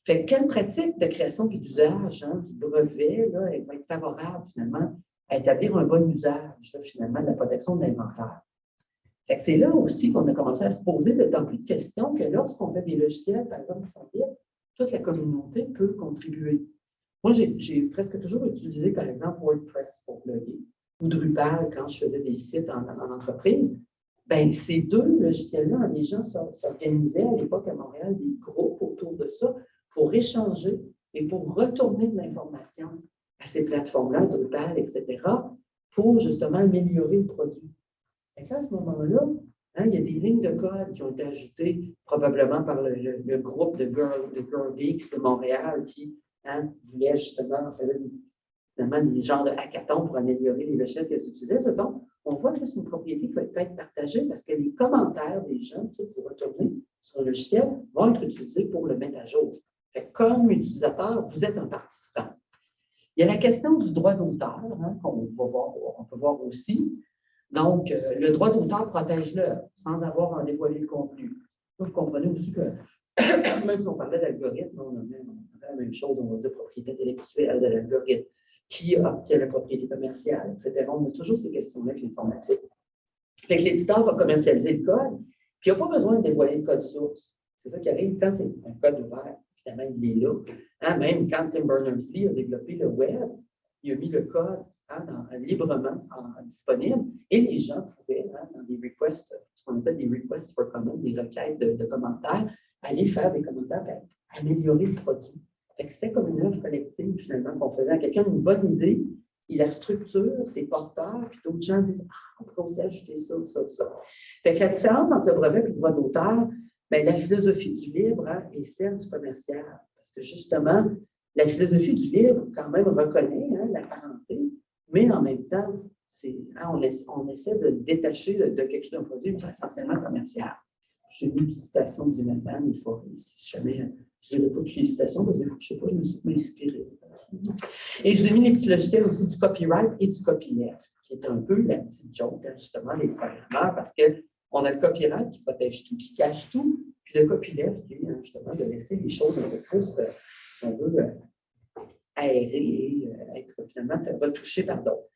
Fait quelle pratique de création et d'usage hein, du brevet elle va être favorable finalement à établir un bon usage finalement de la protection de l'inventaire? C'est là aussi qu'on a commencé à se poser de tant plus de questions que lorsqu'on fait des logiciels, par exemple, libres, toute la communauté peut contribuer. Moi, j'ai presque toujours utilisé, par exemple, WordPress pour bloguer ou Drupal quand je faisais des sites en, entreprise. Bien, ces deux logiciels-là, les gens s'organisaient à l'époque à Montréal des groupes autour de ça pour échanger et pour retourner de l'information à ces plateformes-là, Drupal, etc., pour justement améliorer le produit. Et à ce moment-là, hein, il y a des lignes de code qui ont été ajoutées probablement par le, groupe de de Girl Geeks de Montréal qui hein, voulait justement, faire des genres de hackathons pour améliorer les logiciels qu'elles utilisaient. Ce on voit que c'est une propriété qui va être partagée parce que les commentaires des gens, qui vous retournez sur le logiciel, vont être utilisés pour le mettre à jour. comme utilisateur, vous êtes un participant. Il y a la question du droit d'auteur hein, qu'on on peut voir aussi. Donc, euh, le droit d'auteur protège l'œuvre sans avoir à dévoiler le contenu. vous comprenez aussi que, même si on parlait d'algorithme, on a même chose, on va dire propriété intellectuelle de l'algorithme, qui obtient la propriété commerciale, etc. On a toujours ces questions-là avec l'informatique. L'éditeur va commercialiser le code, puis il n'a pas besoin de dévoiler le code source. C'est ça qui arrive quand c'est un code ouvert, évidemment, il est là. Hein, même quand Tim Berners-Lee a développé le web, il a mis le code Hein, librement disponible et les gens pouvaient, hein, dans des requests, ce qu'on appelle des requests for comment, des requêtes de, commentaires, aller faire des commentaires pour améliorer le produit. C'était comme une œuvre collective, finalement, qu'on faisait à quelqu'un une bonne idée, il la structure, c'est porteur, puis d'autres gens disent Ah, on pourrait aussi ajouter ça, ça, ça. Fait que la différence entre le brevet et le droit d'auteur, bien, la philosophie du libre hein, est celle du commercial. Parce que justement, la philosophie du libre, quand même, reconnaît la parenté, mais en même temps, hein, on, on, essaie de détacher de, quelque chose d'un produit essentiellement commercial. J'ai une citation d'Imelman, il faut, si jamais, je dirais pas toutes les citations, parce que je ne sais pas, je me suis inspiré. Et je ai mis les petits logiciels aussi du copyright et du copyleft, qui est un peu la petite joke, justement, des programmeurs, parce qu'on a le copyright qui protège tout, qui cache tout, puis le copyleft qui est justement de laisser les choses un peu plus, euh, si on veut, euh, aérer et euh, être finalement retouché par d'autres.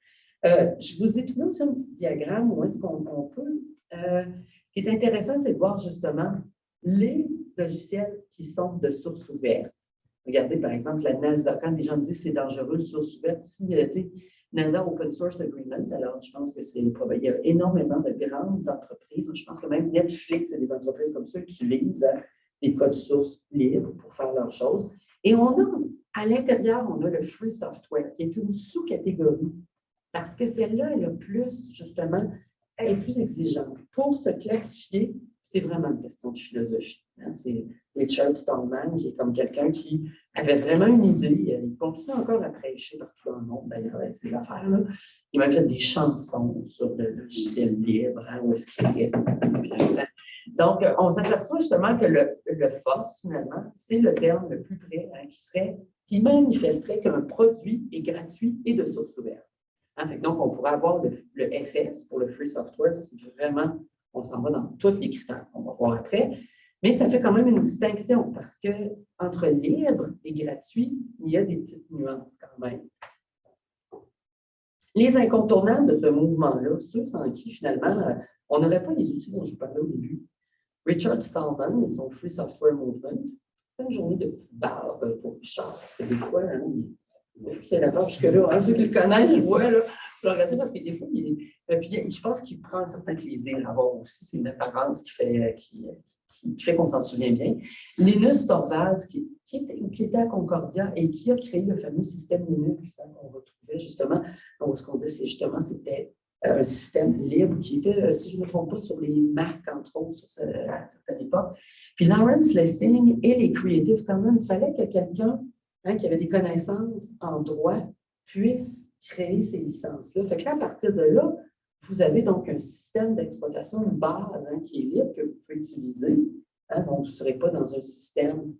Je vous ai trouvé aussi un petit diagramme où est-ce qu'on peut. Ce qui est intéressant, c'est de voir justement les logiciels qui sont de source ouverte. Regardez, par exemple, la NASA, quand les gens disent que c'est dangereux, source ouverte, a NASA Open Source Agreement. Alors, je pense que c'est. Il y a énormément de grandes entreprises. Je pense que même Netflix et des entreprises comme ça utilisent des codes sources libres pour faire leurs choses. Et on a à l'intérieur, on a le free software, qui est une sous-catégorie, parce que celle-là, elle a plus, justement, est plus exigeante. Pour se classifier, c'est vraiment une question de philosophie. Hein. C'est Richard Stallman, qui est comme quelqu'un qui avait vraiment une idée. Il continue encore à prêcher partout dans le monde, d'ailleurs, avec ces affaires-là. Il m'a fait des chansons sur le logiciel libre, hein, est-ce qu'il est. Donc, on s'aperçoit justement que le, le FOSS, finalement, c'est le terme le plus près, hein, qui serait qui manifesterait qu'un produit est gratuit et de source ouverte. Hein, donc, on pourrait avoir le, FS pour le free software si vraiment on s'en va dans tous les critères qu'on va voir après. Mais ça fait quand même une distinction parce que entre libre et gratuit, il y a des petites nuances quand même. Les incontournables de ce mouvement-là, ceux sans qui finalement on n'aurait pas les outils dont je vous parlais au début. Richard Stallman et son Free Software Movement. C'est une journée de petite barbe pour Richard, parce que des fois, hein, il, il a la barbe jusque-là. Hein, ceux qui le connaissent, je vois, là, je regarde parce que des fois, euh, je pense qu'il prend un certain plaisir à voir aussi. C'est une apparence qui fait, qui, fait qu'on s'en souvient bien. Linus Torvalds, qui, était, à Concordia et qui a créé le fameux système Linux qu'on retrouvait justement. Ce qu'on dit, c'est justement, c'était un système libre qui était, euh, si je ne me trompe pas, sur les marques, entre autres, sur à certaines époques. Puis Lawrence Lessing et les Creative Commons, il fallait que quelqu'un hein, qui avait des connaissances en droit puisse créer ces licences-là. Fait que là, à partir de là, vous avez donc un système d'exploitation de base hein, qui est libre que vous pouvez utiliser. Hein. donc, vous ne serez pas dans un système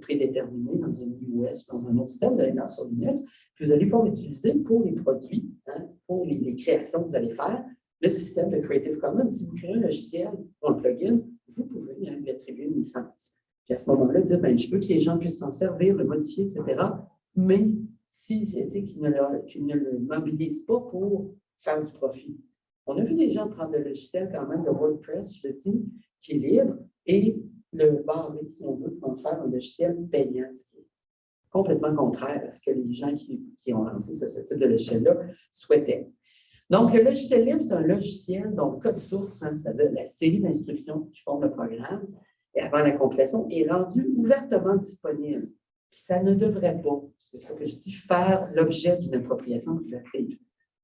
prédéterminé, dans un US, dans un autre système, vous allez dans sur Linux, puis vous allez pouvoir l'utiliser pour les produits, hein, pour les, créations que vous allez faire. Le système de Creative Commons, si vous créez un logiciel ou un plugin, vous pouvez lui attribuer une licence. Puis à ce moment-là, dire, ben, je veux que les gens puissent s'en servir, le modifier, etc. Mais si, ne, ne le mobilisent pas pour faire du profit. On a vu des gens prendre le logiciel quand même de WordPress, je le dis, qui est libre, et le barrer, si on veut, pour faire un logiciel payant, ce qui est complètement contraire à ce que les gens qui, ont lancé ce, type de logiciel-là souhaitaient. Donc, le logiciel libre, c'est un logiciel dont le code source, hein, c'est-à-dire la série d'instructions qui font le programme, et avant la complétion, est rendu ouvertement disponible. Ça ne devrait pas, c'est ce que je dis, faire l'objet d'une appropriation privative.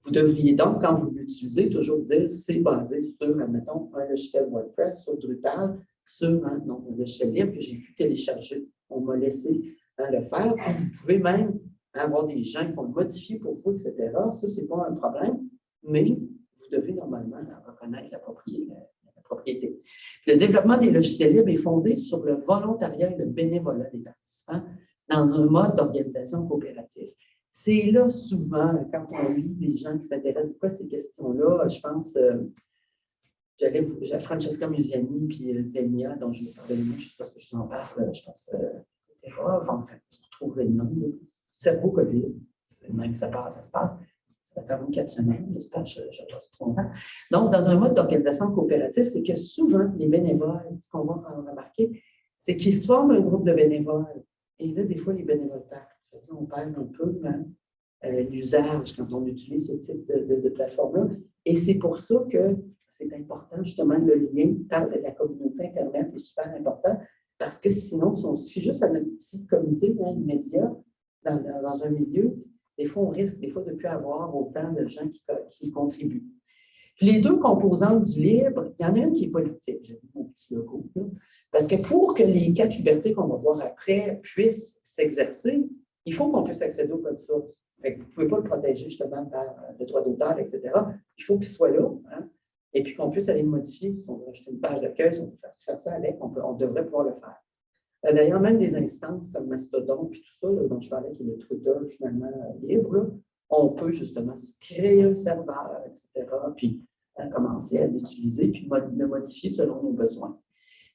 Vous devriez donc, quand vous l'utilisez, toujours dire c'est basé sur, admettons, un logiciel WordPress, sur Drupal, sur un, logiciel libre que j'ai pu télécharger. On m'a laissé hein, le faire. vous pouvez même avoir des gens qui vont le modifier pour vous, etc. Ça, ce n'est pas un problème, mais vous devez normalement reconnaître. La propriété. le développement des logiciels libres est fondé sur le volontariat et le bénévolat des participants dans un mode d'organisation coopérative. C'est là souvent, quand on lit des gens qui s'intéressent beaucoup à ces questions-là, je pense, euh, j'avais Francesca Musiani puis euh, Zenia, dont je de moi, je ne sais pas ce que je vous en parle, je pense, euh, etc. Enfin, vous trouverez le nom. Cerveau COVID, c'est même que ça, passe, ça se passe. Ça va faire quatre semaines, j'espère que je ne pas trop longtemps. Donc, dans un mode d'organisation coopérative, c'est que souvent, les bénévoles, ce qu'on va remarquer, c'est qu'ils se forment un groupe de bénévoles. Et là, des fois, les bénévoles partent on perd un peu euh, l'usage quand on utilise ce type de, plateforme-là. Et c'est pour ça que c'est important, justement, le lien par la communauté Internet est super important, parce que sinon, si on se suffit juste à notre petite communauté hein, immédiate dans, un milieu, des fois, on risque des fois de ne plus avoir autant de gens qui, contribuent. les deux composantes du libre, il y en a une qui est politique, logo, parce que pour que les quatre libertés qu'on va voir après puissent s'exercer, il faut qu'on puisse accéder au code source. vous ne pouvez pas le protéger justement par euh, le droit d'auteur, etc. Il faut qu'il soit là. Hein, et puis qu'on puisse aller le modifier. Si on veut acheter une page d'accueil, si on peut faire ça avec, on, devrait pouvoir le faire. Euh, d'ailleurs, même des instances comme Mastodon et tout ça, dont je parlais, qui est le Twitter finalement euh, libre, on peut justement créer un serveur, etc., puis commencer à l'utiliser, puis le modifier selon nos besoins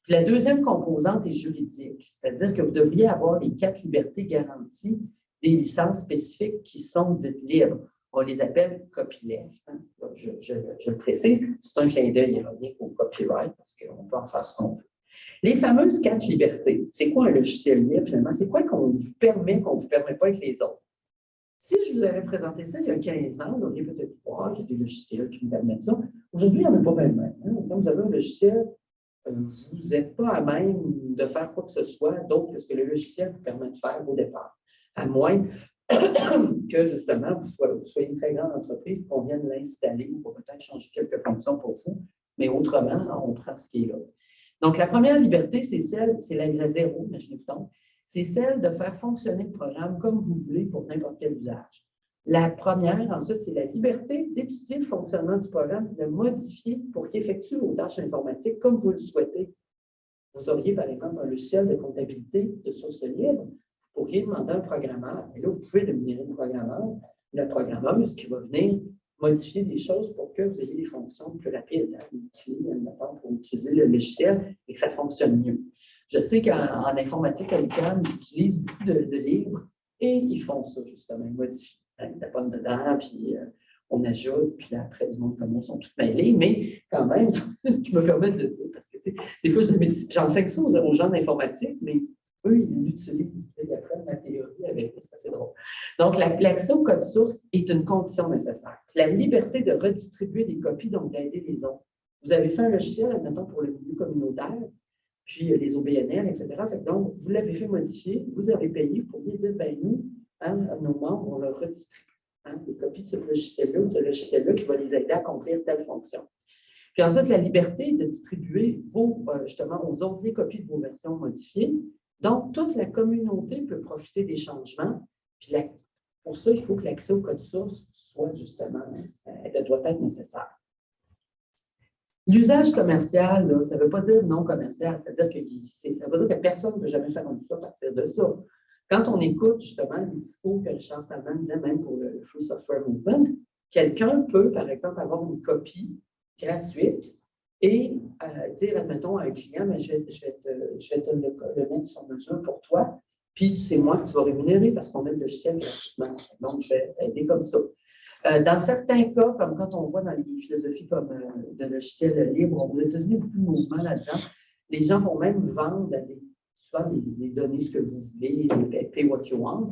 la deuxième composante est juridique, c'est-à-dire que vous devriez avoir les quatre libertés garanties des licences spécifiques qui sont dites libres. On les appelle copyleft. Hein. Je, le précise, c'est un clin d'œil ironique au copyright parce qu'on peut en faire ce qu'on veut. Les fameuses quatre libertés, c'est quoi un logiciel libre finalement? C'est quoi qu'on vous permet, qu'on ne vous permet pas avec les autres? Si je vous avais présenté ça il y a 15 ans, vous auriez peut-être croire qu'il y a des logiciels qui me permettent ça. Aujourd'hui, il n'y en a pas même. Hein. Quand vous avez un logiciel vous n'êtes pas à même de faire quoi que ce soit d'autre que ce que le logiciel vous permet de faire au départ, à moins que justement vous soyez, une très grande entreprise qu'on vienne l'installer ou peut-être changer quelques fonctions pour vous, mais autrement, on prend ce qui est là. Donc, la première liberté, c'est celle, c'est la, zéro, imaginez-vous donc, c'est celle de faire fonctionner le programme comme vous voulez pour n'importe quel usage. La première, ensuite, c'est la liberté d'étudier le fonctionnement du programme de modifier pour qu'il effectue vos tâches informatiques comme vous le souhaitez. Vous auriez, par exemple, un logiciel de comptabilité de source libre. Vous pourriez demander un programmeur. Et là, vous pouvez devenir un programmeur. Le programmeur, ce qui va venir modifier des choses pour que vous ayez des fonctions plus rapides, hein, pour utiliser le logiciel et que ça fonctionne mieux. Je sais qu'en informatique à l'école, ils utilisent beaucoup de, livres et ils font ça, justement, ils modifient taponnent dedans, puis euh, on ajoute, puis après, du monde comme moi sont tous mêlés, mais quand même, je me permets de le dire, parce que des fois, j'enseigne ça aux, gens d'informatique, mais eux, ils l'utilisent, ils apprennent ma théorie avec ça, c'est drôle. Donc, l'accès au code source est une condition nécessaire. La liberté de redistribuer des copies, donc d'aider les autres. Vous avez fait un logiciel, admettons, pour le milieu communautaire, puis les OBNL, etc. donc, vous l'avez fait modifier, vous avez payé, vous pourriez dire, ben nous, hein, nos membres, on leur redistribue hein, des copies de ce logiciel-là ou de ce logiciel-là qui va les aider à accomplir telle fonction. Puis ensuite, la liberté de distribuer vos, euh, justement aux autres les copies de vos versions modifiées. Donc, toute la communauté peut profiter des changements. Puis pour ça, il faut que l'accès au code source soit justement, euh, doit être nécessaire. L'usage commercial, ça ne veut pas dire non commercial, c'est-à-dire que ça veut dire que personne ne peut jamais faire un ça à partir de ça. Quand on écoute justement les discours que Richard Stallman disait même pour le Free Software Movement, quelqu'un peut, par exemple, avoir une copie gratuite et euh, dire, admettons, à un client, mais je, vais, te, le, mettre sur mesure pour toi, puis c'est moi que tu vas rémunérer parce qu'on met le logiciel gratuitement. Donc, je vais aider comme ça. Euh, dans certains cas, comme quand on voit dans les philosophies comme euh, de logiciels libres, aux États-Unis, beaucoup de mouvements là-dedans, les gens vont même vendre des, soit des, données ce que vous voulez, pay what you want,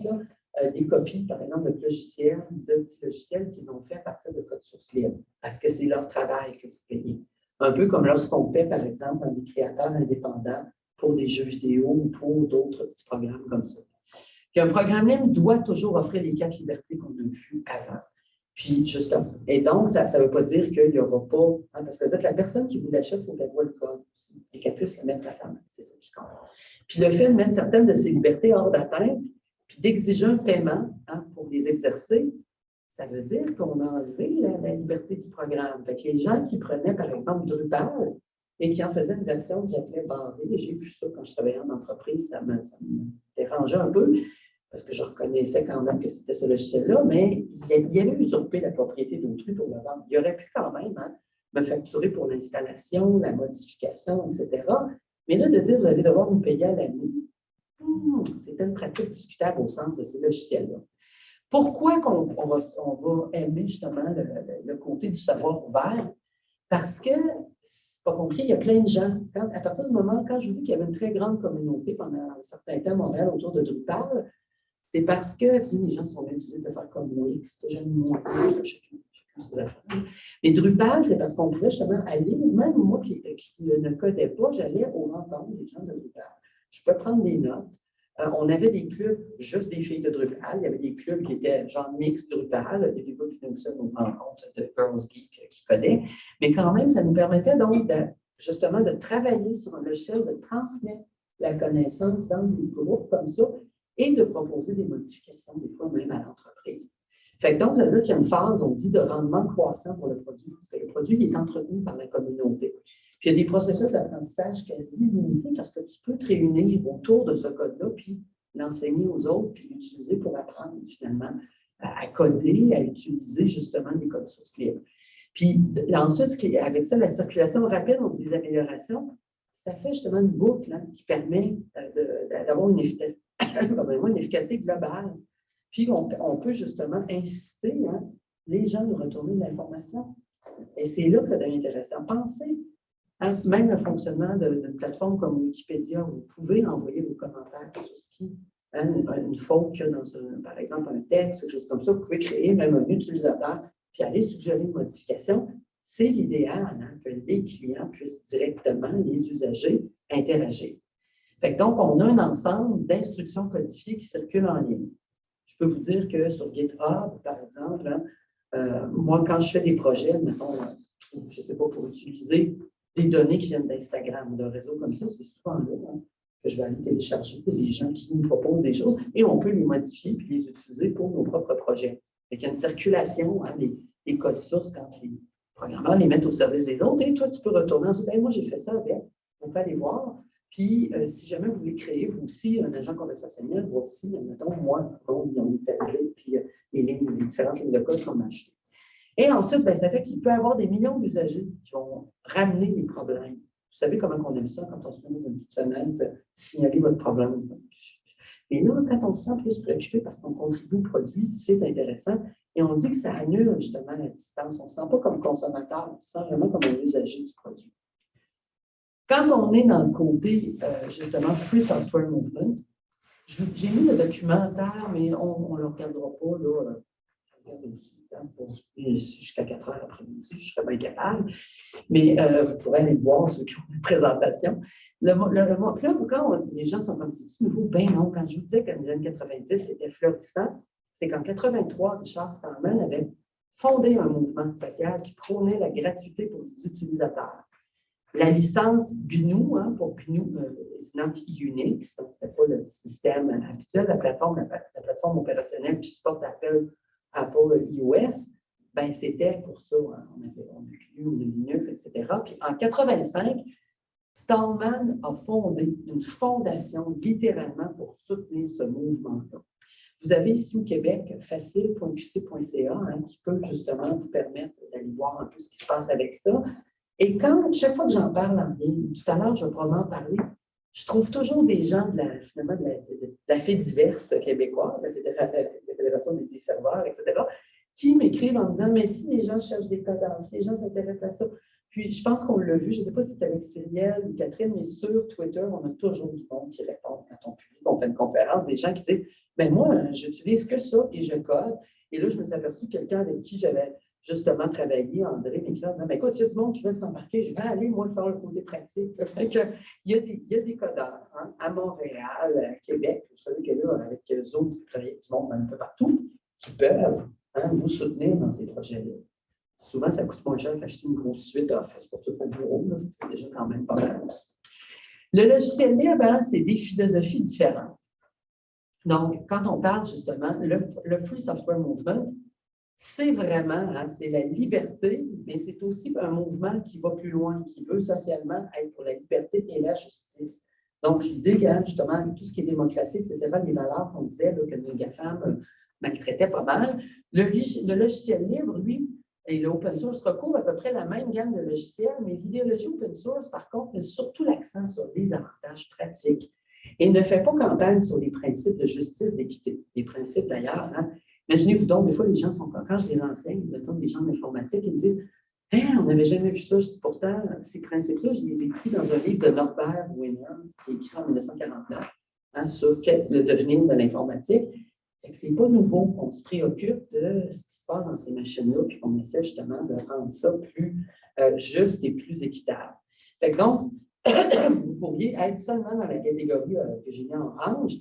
euh, des copies, par exemple, de logiciels, de petits logiciels qu'ils ont fait à partir de code source libre, parce que c'est leur travail que vous payez. Un peu comme lorsqu'on paie, par exemple, des créateurs indépendants pour des jeux vidéo ou pour d'autres petits programmes comme ça. Un programme libre doit toujours offrir les quatre libertés qu'on a vues avant. Puis, justement. Et donc, ça ne veut pas dire qu'il n'y aura pas. Hein, parce que vous êtes la personne qui vous l'achète, il faut qu'elle voit le code aussi, et qu'elle puisse le mettre à sa main. C'est ça qui compte. Puis, le fait de mettre certaines de ces libertés hors d'atteinte, puis d'exiger un paiement hein, pour les exercer, ça veut dire qu'on a enlevé la, liberté du programme. Fait que les gens qui prenaient, par exemple, Drupal et qui en faisaient une version que j'appelais barrée, j'ai vu ça quand je travaillais en entreprise, ça me, ça me dérangeait un peu parce que je reconnaissais quand même que c'était ce logiciel-là, mais il avait usurpé la propriété d'autrui pour le vendre. Il aurait pu quand même hein, me facturer pour l'installation, la modification, etc. Mais là, de dire vous allez devoir nous payer à l'année, hmm, c'était une pratique discutable au sens de ces logiciels-là. Pourquoi on, va, aimer justement le, côté du savoir ouvert? Parce que, c'est pas compris, il y a plein de gens. à partir du moment, quand je vous dis qu'il y avait une très grande communauté pendant un certain temps à Montréal autour de Drupal, c'est parce que les gens sont utilisés des affaires comme Wix, que j'aime moins, que chacun ces affaires. Mais Drupal, c'est parce qu'on pouvait justement aller, même moi qui, ne codais pas, j'allais au rencontres des gens de Drupal. Je pouvais prendre des notes. Euh, on avait des clubs, juste des filles de Drupal. Il y avait des clubs qui étaient genre mix Drupal. Il y a des gars qui venaient aussi nous rencontres de Girls Geek qui connaissent. Mais quand même, ça nous permettait donc de, justement de travailler sur un logiciel, de transmettre la connaissance dans des groupes comme ça et de proposer des modifications, des fois même à l'entreprise. Fait donc, ça veut dire qu'il y a une phase, on dit, de rendement croissant pour le produit, parce que le produit est entretenu par la communauté. Puis il y a des processus d'apprentissage quasi illimités parce que tu peux te réunir autour de ce code-là, puis l'enseigner aux autres, puis l'utiliser pour apprendre finalement à, coder, à utiliser justement des codes sources libres. Puis ensuite, avec ça, la circulation rapide, on dit des améliorations, ça fait justement une boucle hein, qui permet euh, d'avoir une efficacité une efficacité globale. Puis, on, peut justement inciter hein, les gens à retourner de l'information. Et c'est là que ça devient intéressant. Pensez, hein, même le fonctionnement d'une plateforme comme Wikipédia, vous pouvez envoyer vos commentaires sur ce qui, hein, une, faute qu'il y a dans, par exemple, un texte, quelque chose comme ça. Vous pouvez créer même un utilisateur, puis aller suggérer une modification. C'est l'idéal que les clients puissent directement, les usagers, interagir donc, on a un ensemble d'instructions codifiées qui circulent en ligne. Je peux vous dire que sur GitHub, par exemple, hein, euh, moi, quand je fais des projets, mettons, je ne sais pas, pour utiliser des données qui viennent d'Instagram ou d'un réseau comme ça, c'est souvent là hein, que je vais aller télécharger des gens qui nous proposent des choses et on peut les modifier puis les utiliser pour nos propres projets. il y a une circulation hein, des, codes sources quand les programmeurs les mettent au service des autres et toi, tu peux retourner en disant Moi, j'ai fait ça avec. On peut aller voir. Puis, euh, si jamais vous voulez créer, vous aussi, un agent conversationnel, aussi, mettons, moi, on est arrivé, puis euh, les, lignes, les différentes lignes de code qu'on a achetées. Et ensuite, ben, ça fait qu'il peut y avoir des millions d'usagers qui vont ramener les problèmes. Vous savez comment on aime ça quand on se met dans une petite fenêtre, signaler votre problème. Mais là, quand on se sent plus préoccupé parce qu'on contribue au produit, c'est intéressant. Et on dit que ça annule justement la distance. On ne se sent pas comme consommateur, on se sent vraiment comme un usager du produit. Quand on est dans le côté, euh, justement, Free Software Movement, j'ai mis le documentaire, mais on ne le regardera pas, là, euh, aussi jusqu'à 4 heures après-midi, je serais bien capable. Mais euh, vous pourrez aller voir ceux qui ont une présentation. Le, le, puis là, quand les gens sont comme, c'est nouveau? Ben non, quand je vous disais qu'en les années 90, c'était florissant, c'est qu'en 83, Richard Stallman avait fondé un mouvement social qui prônait la gratuité pour les utilisateurs. La licence GNU, hein, pour GNU, euh, c'est not Unix, donc ce pas le système habituel, la plateforme, la, plateforme opérationnelle qui supporte Apple, Apple iOS, ben, c'était pour ça. Hein, on avait on GNU, on Linux, etc. Puis en 85, Stallman a fondé une fondation littéralement pour soutenir ce mouvement-là. Vous avez ici au Québec facile.qc.ca hein, qui peut justement vous permettre d'aller voir un peu ce qui se passe avec ça. Et quand, chaque fois que j'en parle en ligne, tout à l'heure, je vais probablement parler, je trouve toujours des gens de la, finalement, de la, diverse québécoise, la Fédération des, serveurs, etc., qui m'écrivent en me disant Mais si les gens cherchent des codes, si les gens s'intéressent à ça. Puis je pense qu'on l'a vu, je ne sais pas si c'est avec Cyrielle ou Catherine, mais sur Twitter, on a toujours du monde qui répond quand on publie, on fait une conférence, des gens qui disent Mais ben, moi, j'utilise que ça et je code. Et là, je me suis aperçu quelqu'un avec qui j'avais justement travailler, André en disant ben, Écoute, il y a du monde qui veut s'embarquer, je vais aller, moi, faire le côté pratique. il, y a des, il y a des codeurs hein, à Montréal, à Québec, vous savez que là, avec Zoom, vous travaillez du monde un peu partout, qui peuvent hein, vous soutenir dans ces projets-là. Souvent, ça coûte moins cher qu'acheter une grosse suite Office pour tout le bureau. C'est déjà quand même pas mal. Le logiciel libre, hein, c'est des philosophies différentes. Donc, quand on parle justement, le, le Free Software Movement, c'est vraiment, hein, c'est la liberté, mais c'est aussi un mouvement qui va plus loin, qui veut socialement être pour la liberté et la justice. Donc, l'idée, hein, justement, tout ce qui est démocratie, pas des valeurs qu'on disait que les GAFAM euh, maltraitaient pas mal. Le, logiciel libre, lui, et l'open source recouvre à peu près la même gamme de logiciels, mais l'idéologie open source, par contre, met surtout l'accent sur les avantages pratiques et ne fait pas campagne sur les principes de justice, d'équité. Les principes, d'ailleurs, hein, Imaginez-vous donc, des fois, les gens sont quand je les enseigne, mettons des gens d'informatique, ils me disent hein, on n'avait jamais vu ça. Je dis pourtant, ces principes-là, je les ai écrits dans un livre de Norbert Wiener, qui est écrit en 1949, hein, sur le devenir de l'informatique. Ce n'est pas nouveau. On se préoccupe de ce qui se passe dans ces machines-là, puis on essaie justement de rendre ça plus euh, juste et plus équitable. Donc, vous pourriez être seulement dans la catégorie euh, que j'ai mis en orange,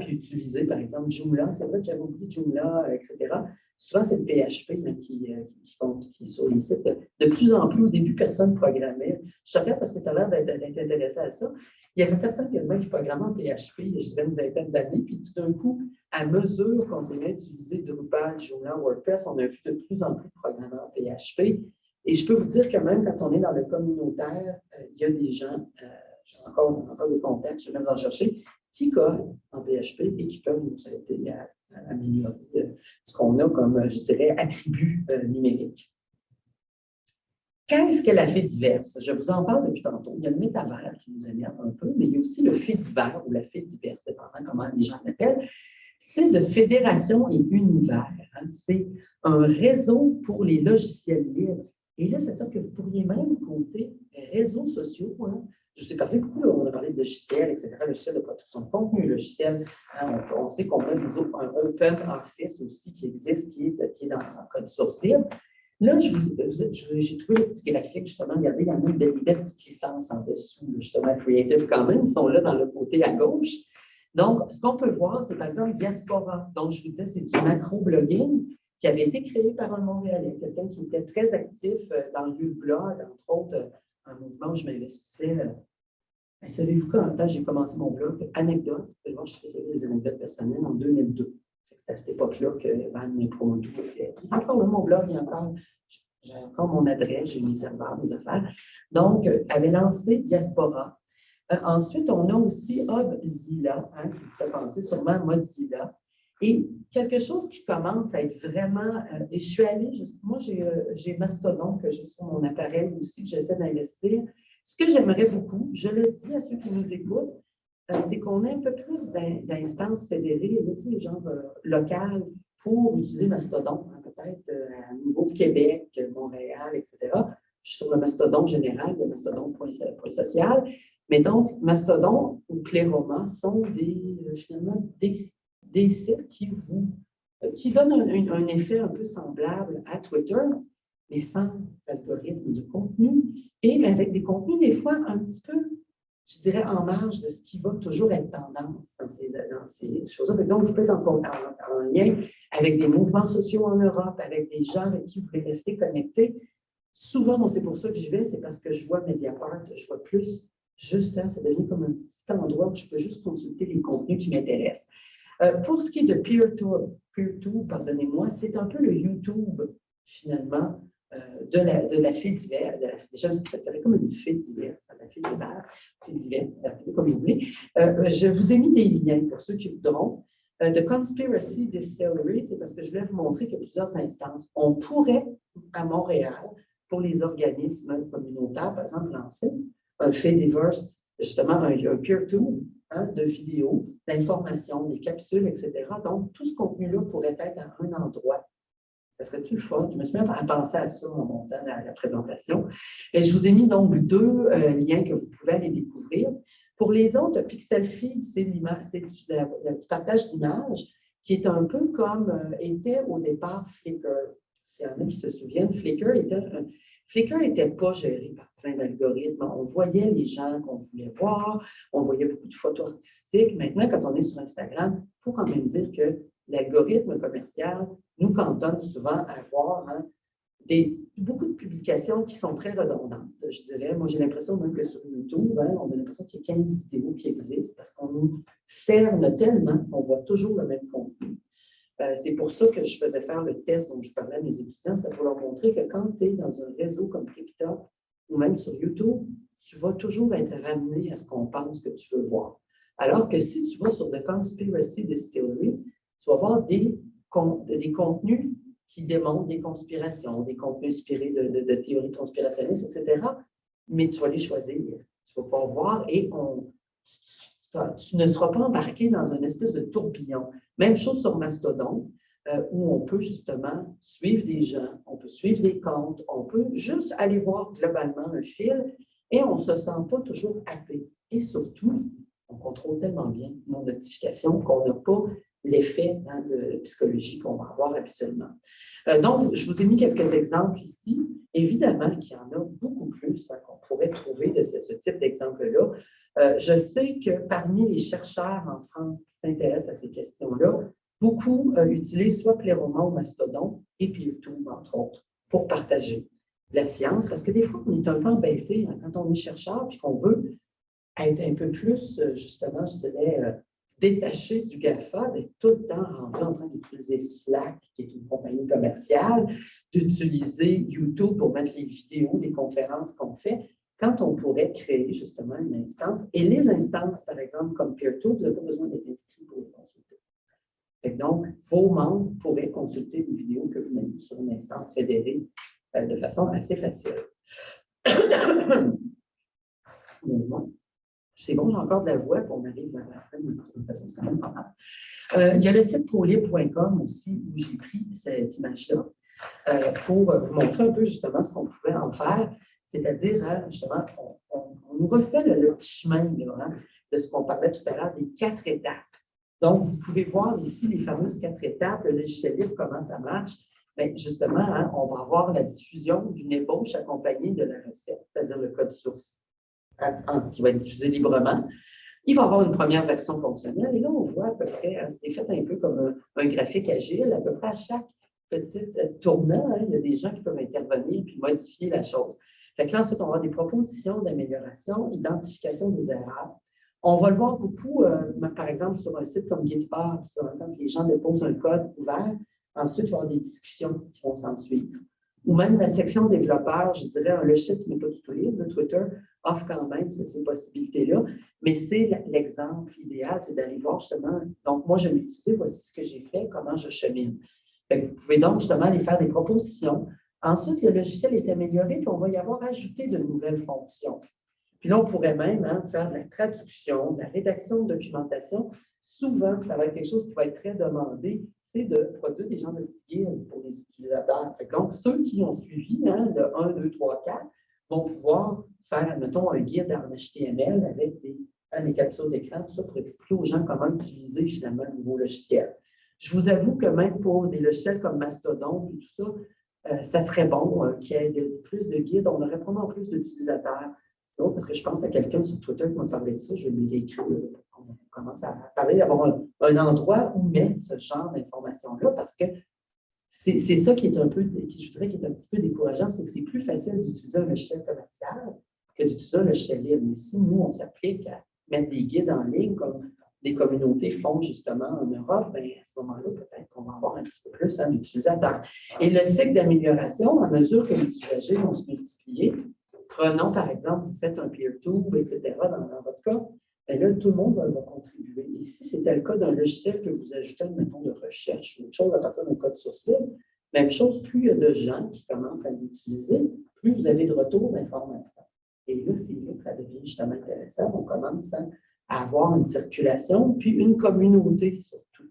Puis utiliser, par exemple, Joomla. C'est vrai que j'avais oublié Joomla, etc. Souvent, c'est le PHP euh, qui, compte, qui, est sur les sites. De plus en plus, au début, personne ne programmait. Je te regarde parce que tu as l'air d'être intéressé à ça. Il y avait personne quasiment qui programmait en PHP, je dirais une vingtaine d'années. Puis tout d'un coup, à mesure qu'on s'est mis à utiliser Drupal, Joomla, WordPress, on a vu de plus en plus de programmeurs PHP. Et je peux vous dire que même quand on est dans le communautaire, euh, il y a des gens, euh, j'ai encore, encore des contacts, je vais vous en chercher, qui codent en PHP et qui peuvent nous aider à, améliorer euh, ce qu'on a comme, euh, je dirais, attribut euh, numérique. Qu'est-ce que la fait diverse? Je vous en parle depuis tantôt. Il y a le métavers qui nous énerve un peu, mais il y a aussi le fait divers ou la fait diverse, dépendant comment les gens l'appellent. C'est de fédération et univers. Hein. C'est un réseau pour les logiciels libres. Et là, c'est-à-dire que vous pourriez même compter réseaux sociaux, hein, je sais parlé beaucoup, on a parlé de logiciels, etc., logiciels de production de contenu, logiciels. Hein, on, sait qu'on a un Open Office aussi qui existe, qui est, dans le code source libre. Là, j'ai trouvé le petit graphique, justement, regardez, il y en a des belles petites licences en dessous, justement, Creative Commons, sont là dans le côté à gauche. Donc, ce qu'on peut voir, c'est par exemple Diaspora. Donc, je vous disais, c'est du macro-blogging qui avait été créé par un Montréalais, quelqu'un qui était très actif euh, dans le blog, entre autres, un mouvement où je m'investissais. Euh, ben, savez-vous quand j'ai commencé mon blog? Anecdote, je faisais des anecdotes personnelles en 2002. C'est à cette époque-là que Van Impro était. Encore là, mon blog, il y a encore, j'ai encore mon adresse, j'ai mes serveurs, mes affaires. Donc, euh, avait lancé Diaspora. Euh, ensuite, on a aussi Obzilla, hein, qui fait penser sûrement à Mozilla. Et quelque chose qui commence à être vraiment, euh, et je suis allée, moi euh, j'ai Mastodon que j'ai sur mon appareil aussi, que j'essaie d'investir. Ce que j'aimerais beaucoup, je le dis à ceux qui nous écoutent, euh, c'est qu'on ait un peu plus d'instances fédérées, tu sais, genre locales, pour utiliser Mastodon, hein, peut-être à niveau Québec, Montréal, etc. Je suis sur le Mastodon général, le Mastodon.social. Mais donc, Mastodon ou Cléroma sont des, finalement des, sites qui vous qui donnent un, effet un peu semblable à Twitter, mais sans algorithme de contenu et avec des contenus des fois un petit peu je dirais, en marge de ce qui va toujours être tendance dans ces, ces choses-là. Donc, vous pouvez être en, lien avec des mouvements sociaux en Europe, avec des gens avec qui vous voulez rester connectés. Souvent, c'est pour ça que j'y vais, c'est parce que je vois Mediapart, je vois plus, juste, hein, ça devient comme un petit endroit où je peux juste consulter les contenus qui m'intéressent. Euh, pour ce qui est de peer-to, peer-to pardonnez-moi, c'est un peu le YouTube, finalement, euh, de, la, de la fée d'hiver. Déjà, ça, fait comme une fée d'hiver, ça, la fée d'hiver, comme vous voulez. Euh, je vous ai mis des liens pour ceux qui voudront. The Conspiracy Distillery, c'est parce que je voulais vous montrer qu'il y a plusieurs instances. On pourrait, à Montréal, pour les organismes communautaires, par exemple, lancer un fait divers, justement un, un peer-to hein, de vidéos, d'informations, des capsules, etc. Donc, tout ce contenu-là pourrait être à un endroit ça serait-tu le fun? Je me suis même pensé à ça en montant la, présentation. Et je vous ai mis donc deux euh, liens que vous pouvez aller découvrir. Pour les autres, Pixel Feed, c'est du partage d'images qui est un peu comme euh, était au départ Flickr. S'il y en a qui se souviennent, Flickr était, Flickr n'était pas géré par plein d'algorithmes. On voyait les gens qu'on voulait voir, on voyait beaucoup de photos artistiques. Maintenant, quand on est sur Instagram, il faut quand même dire que l'algorithme commercial nous cantonne souvent à voir hein, beaucoup de publications qui sont très redondantes, je dirais. Moi, j'ai l'impression même que sur YouTube, hein, on a l'impression qu'il y a 15 vidéos qui existent parce qu'on nous cerne tellement qu'on voit toujours le même contenu. Euh, c'est pour ça que je faisais faire le test dont je parlais à mes étudiants, c'est pour leur montrer que quand tu es dans un réseau comme TikTok ou même sur YouTube, tu vas toujours être ramené à ce qu'on pense que tu veux voir. Alors que si tu vas sur The Conspiracy Distillery, tu vas voir des, contenus qui démontrent des conspirations, des contenus inspirés de, théories conspirationnistes, etc. Mais tu vas les choisir. Tu vas pouvoir voir et tu, ne seras pas embarqué dans une espèce de tourbillon. Même chose sur Mastodon, euh, où on peut justement suivre des gens, on peut suivre des comptes, on peut juste aller voir globalement un fil et on ne se sent pas toujours happé. Et surtout, on contrôle tellement bien nos notifications qu'on n'a pas l'effet hein, de psychologie qu'on va avoir habituellement. Euh, donc, je vous ai mis quelques exemples ici. Évidemment qu'il y en a beaucoup plus hein, qu'on pourrait trouver de ce, type d'exemple-là. Euh, je sais que parmi les chercheurs en France qui s'intéressent à ces questions-là, beaucoup euh, utilisent soit Pléroman ou Mastodon et PeerTube, entre autres, pour partager la science, parce que des fois, on est un peu embêté hein, quand on est chercheur puis qu'on veut être un peu plus, justement, je dirais, détaché du GAFA, d'être tout le temps rendu en train d'utiliser Slack, qui est une compagnie commerciale, d'utiliser YouTube pour mettre les vidéos des conférences qu'on fait, quand on pourrait créer justement une instance. Et les instances, par exemple, comme PeerTube, vous n'avez pas besoin d'être inscrit pour les consulter. Donc, vos membres pourraient consulter des vidéos que vous mettez sur une instance fédérée euh, de façon assez facile. C'est bon, j'ai encore de la voix, puis on arrive à la fin de ma présentation, c'est quand même pas mal. Euh, il y a le site prolib.com aussi, où j'ai pris cette image-là euh, pour vous montrer un peu justement ce qu'on pouvait en faire, c'est-à-dire, hein, justement, on, nous refait le, chemin hein, de ce qu'on parlait tout à l'heure, des quatre étapes. Donc, vous pouvez voir ici les fameuses quatre étapes, le logiciel libre, comment ça marche. Bien, justement, hein, on va avoir la diffusion d'une ébauche accompagnée de la recette, c'est-à-dire le code source qui va être diffusé librement. Il va y avoir une première version fonctionnelle. Et là, on voit à peu près, hein, c'est fait un peu comme un, graphique agile, à peu près à chaque petit euh, tournant, il y a des gens qui peuvent intervenir et modifier la chose. Fait que là, ensuite, on va avoir des propositions d'amélioration, identification des erreurs. On va le voir beaucoup, euh, par exemple, sur un site comme GitHub, quand les gens déposent un code ouvert, ensuite, il va y avoir des discussions qui vont s'en suivre ou même la section développeur, je dirais un logiciel qui n'est pas tout libre, Twitter offre quand même ces possibilités-là, mais c'est l'exemple idéal, c'est d'aller voir justement, donc moi je l'ai utilisé, voici ce que j'ai fait, comment je chemine. vous pouvez donc justement aller faire des propositions. Ensuite, le logiciel est amélioré, puis on va y avoir ajouté de nouvelles fonctions. Puis là, on pourrait même hein, faire de la traduction, de la rédaction de documentation. Souvent, ça va être quelque chose qui va être très demandé c'est de produire des genres de petits guides pour les utilisateurs. donc, ceux qui ont suivi hein, le 1, 2, 3, 4 vont pouvoir faire, admettons, un guide en HTML avec des, hein, captures d'écran, tout ça pour expliquer aux gens comment utiliser finalement le nouveau logiciel. Je vous avoue que même pour des logiciels comme Mastodon et tout ça, euh, ça serait bon euh, qu'il y ait plus de guides. On aurait probablement plus d'utilisateurs. parce que je pense à quelqu'un sur Twitter qui m'a parlé de ça. Je lui ai écrit. On commence à parler d'avoir un, endroit où mettre ce genre d'informations-là parce que c'est ça qui est un peu, qui, je dirais, qui est un petit peu décourageant, c'est que c'est plus facile d'utiliser un logiciel commercial que d'utiliser un logiciel libre. Mais si nous, on s'applique à mettre des guides en ligne comme des communautés font justement en Europe, bien, à ce moment-là, peut-être qu'on va avoir un petit peu plus hein, d'utilisateurs. Et le cycle d'amélioration, à mesure que les usagers vont se multiplier, prenons par exemple, vous faites un peer-to, etc., dans, votre cas, bien là, tout le monde va, contribuer. Si c'était le cas d'un logiciel que vous ajoutez, mettons, de recherche, ou autre chose à partir d'un code source libre, même chose, plus il y a de gens qui commencent à l'utiliser, plus vous avez de retour d'informations. Et là, c'est là que ça devient justement intéressant. On commence à à avoir une circulation, puis une communauté surtout,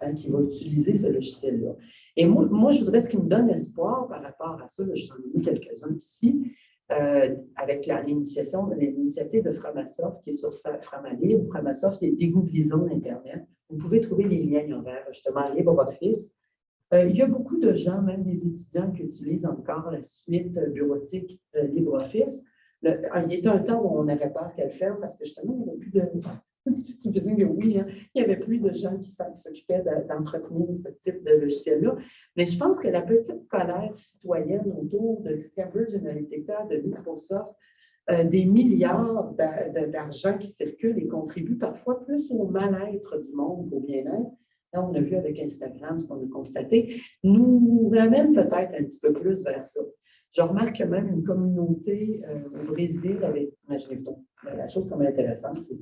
hein, qui va utiliser ce logiciel-là. Et moi, moi, je voudrais ce qui me donne espoir par rapport à ça, j'en ai mis quelques-uns ici, euh, avec l'initiative de Framasoft qui est sur Framalib, Framasoft est dégooglisons Internet. Vous pouvez trouver les liens envers justement LibreOffice. Euh, il y a beaucoup de gens, même des étudiants, qui utilisent encore la suite bureautique euh, LibreOffice. Ah, il y était un temps où on avait peur qu'elle ferme parce que justement, il n'y avait plus de. Tu oui, hein, il n'y avait plus de gens qui s'occupaient d'entretenir ce type de logiciel-là. Mais je pense que la petite colère citoyenne autour de Cambridge Analytica, de Microsoft, euh, des milliards d'argent qui circulent et contribuent parfois plus au mal-être du monde qu'au bien-être. Là, on a vu avec Instagram ce qu'on a constaté, nous ramène peut-être un petit peu plus vers ça. Je remarque même une communauté euh, au Brésil avec, imaginez-vous, la chose comme intéressante, c'est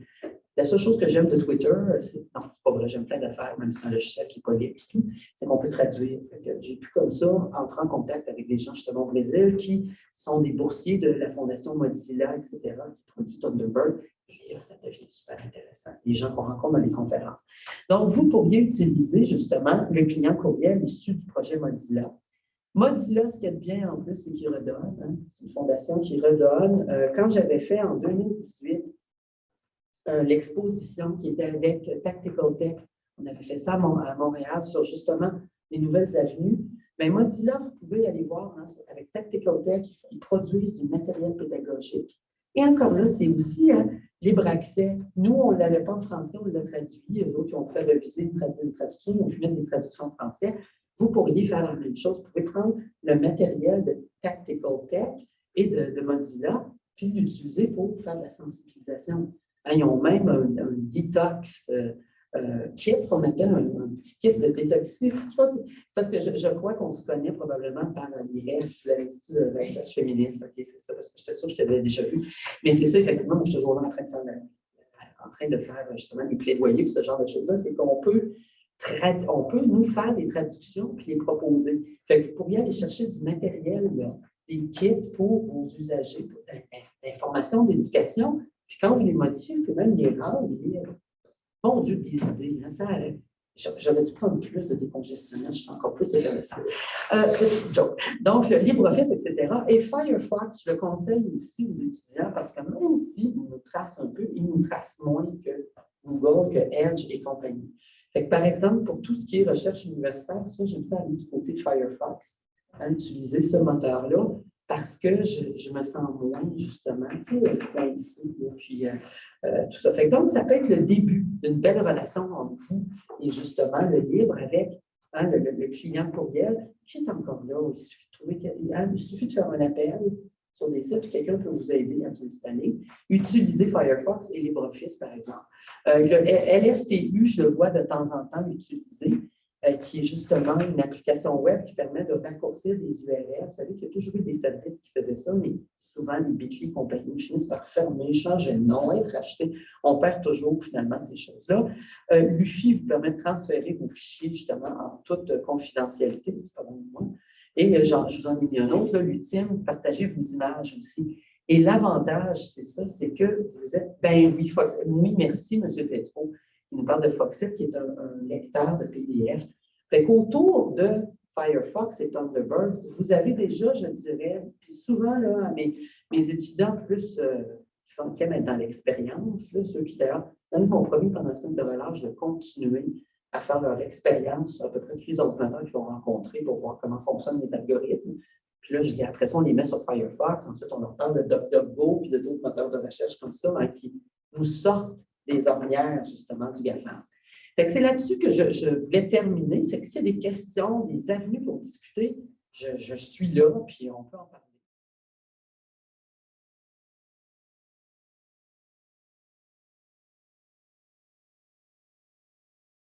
la seule chose que j'aime de Twitter, c'est, non, c'est pas vrai, j'aime plein d'affaires, même si c'est un logiciel qui n'est pas libre tout, c'est qu'on peut traduire. J'ai pu comme ça entrer en contact avec des gens justement au Brésil qui sont des boursiers de la Fondation Mozilla, etc., qui produisent Thunderbird. Et là, ça devient super intéressant. Les gens qu'on rencontre dans les conférences. Donc, vous pourriez utiliser justement le client courriel issu du projet Mozilla Mozilla, ce qu'il y a de bien en plus, c'est qu'il redonne. Hein. C'est une fondation qui redonne. Euh, quand j'avais fait en 2018 euh, l'exposition qui était avec Tactical Tech, on avait fait ça à, Montréal sur justement les nouvelles avenues. Mais Mozilla, vous pouvez aller voir hein, avec Tactical Tech, ils produisent du matériel pédagogique. Et encore là, c'est aussi hein, libre accès. Nous, on ne l'avait pas en français, on l'a traduit. Les autres, ils ont fait réviser une, traduction, ils ont pu mettre des traductions en français. Vous pourriez faire la même chose. Vous pouvez prendre le matériel de Tactical Tech et de, Mozilla, puis l'utiliser pour faire de la sensibilisation. Hein, ils ont même un, detox euh, euh, kit qu'on appelle un, petit kit de détox. Je pense que c'est parce que je, crois qu'on se connaît probablement par l'IREF, l'Institut de recherche féministe. OK, c'est ça, parce que j'étais sûre que je t'avais déjà vu. Mais c'est ça, effectivement, je suis toujours en train de faire, en train de faire justement des plaidoyers pour ce genre de choses-là. C'est qu'on peut on peut nous faire des traductions et les proposer. Vous pourriez aller chercher du matériel, des kits pour vos usagers, d'information, d'éducation. Puis quand vous les modifiez, vous pouvez même les rendre, bon Dieu, des idées. Hein, J'aurais dû prendre plus de décongestionnage, je suis encore plus effervescente. Euh, Donc, le LibreOffice, etc. Et Firefox, je le conseille aussi aux étudiants parce que même s'ils nous tracent un peu, ils nous tracent moins que Google, que Edge et compagnie par exemple, pour tout ce qui est recherche universitaire, ça, j'aime ça aller du côté de Firefox, à utiliser ce moteur-là, parce que je, me sens moins, justement, tu sais, ici, puis euh, euh, tout ça. Fait donc, ça peut être le début d'une belle relation entre vous et justement le libre avec hein, le, client courriel qui est encore là. Il suffit de, trouver, hein, il suffit de faire un appel, sur des sites, quelqu'un peut vous aider à vous installer. Utilisez Firefox et LibreOffice, par exemple. Euh, le LSTU, je le vois de temps en temps l'utiliser, euh, qui est justement une application web qui permet de raccourcir des URL. Vous savez qu'il y a toujours eu des services qui faisaient ça, mais souvent les Bitly compagnies finissent par fermer, changer de nom, être achetés. On perd toujours finalement ces choses-là. Euh, L'UFI vous permet de transférer vos fichiers justement en toute confidentialité, bon moi. Et euh, je vous en ai mis un autre, l'ultime, partagez vos images aussi. Et l'avantage, c'est ça, c'est que vous êtes, ben oui, oui, merci, M. Tétro, qui nous parle de Foxit, qui est un, lecteur de PDF. Fait qu'autour de Firefox et Thunderbird, vous avez déjà, je dirais, puis souvent, là, mes, mes étudiants plus euh, qui, sont, qui aiment dans l'expérience, ceux qui d'ailleurs donnent mon pendant la semaine de relâche de continuer à faire leur expérience à peu près tous les ordinateurs qu'ils vont rencontrer pour voir comment fonctionnent les algorithmes. Puis là, je dis, après ça, on les met sur Firefox. Ensuite, on leur parle de DuckDuckGo puis de d'autres moteurs de recherche comme ça hein, qui nous sortent des ornières, justement, du GAFAM. C'est là-dessus que je, voulais terminer. C'est que s'il y a des questions, des avenues pour discuter, je suis là, puis on peut en parler.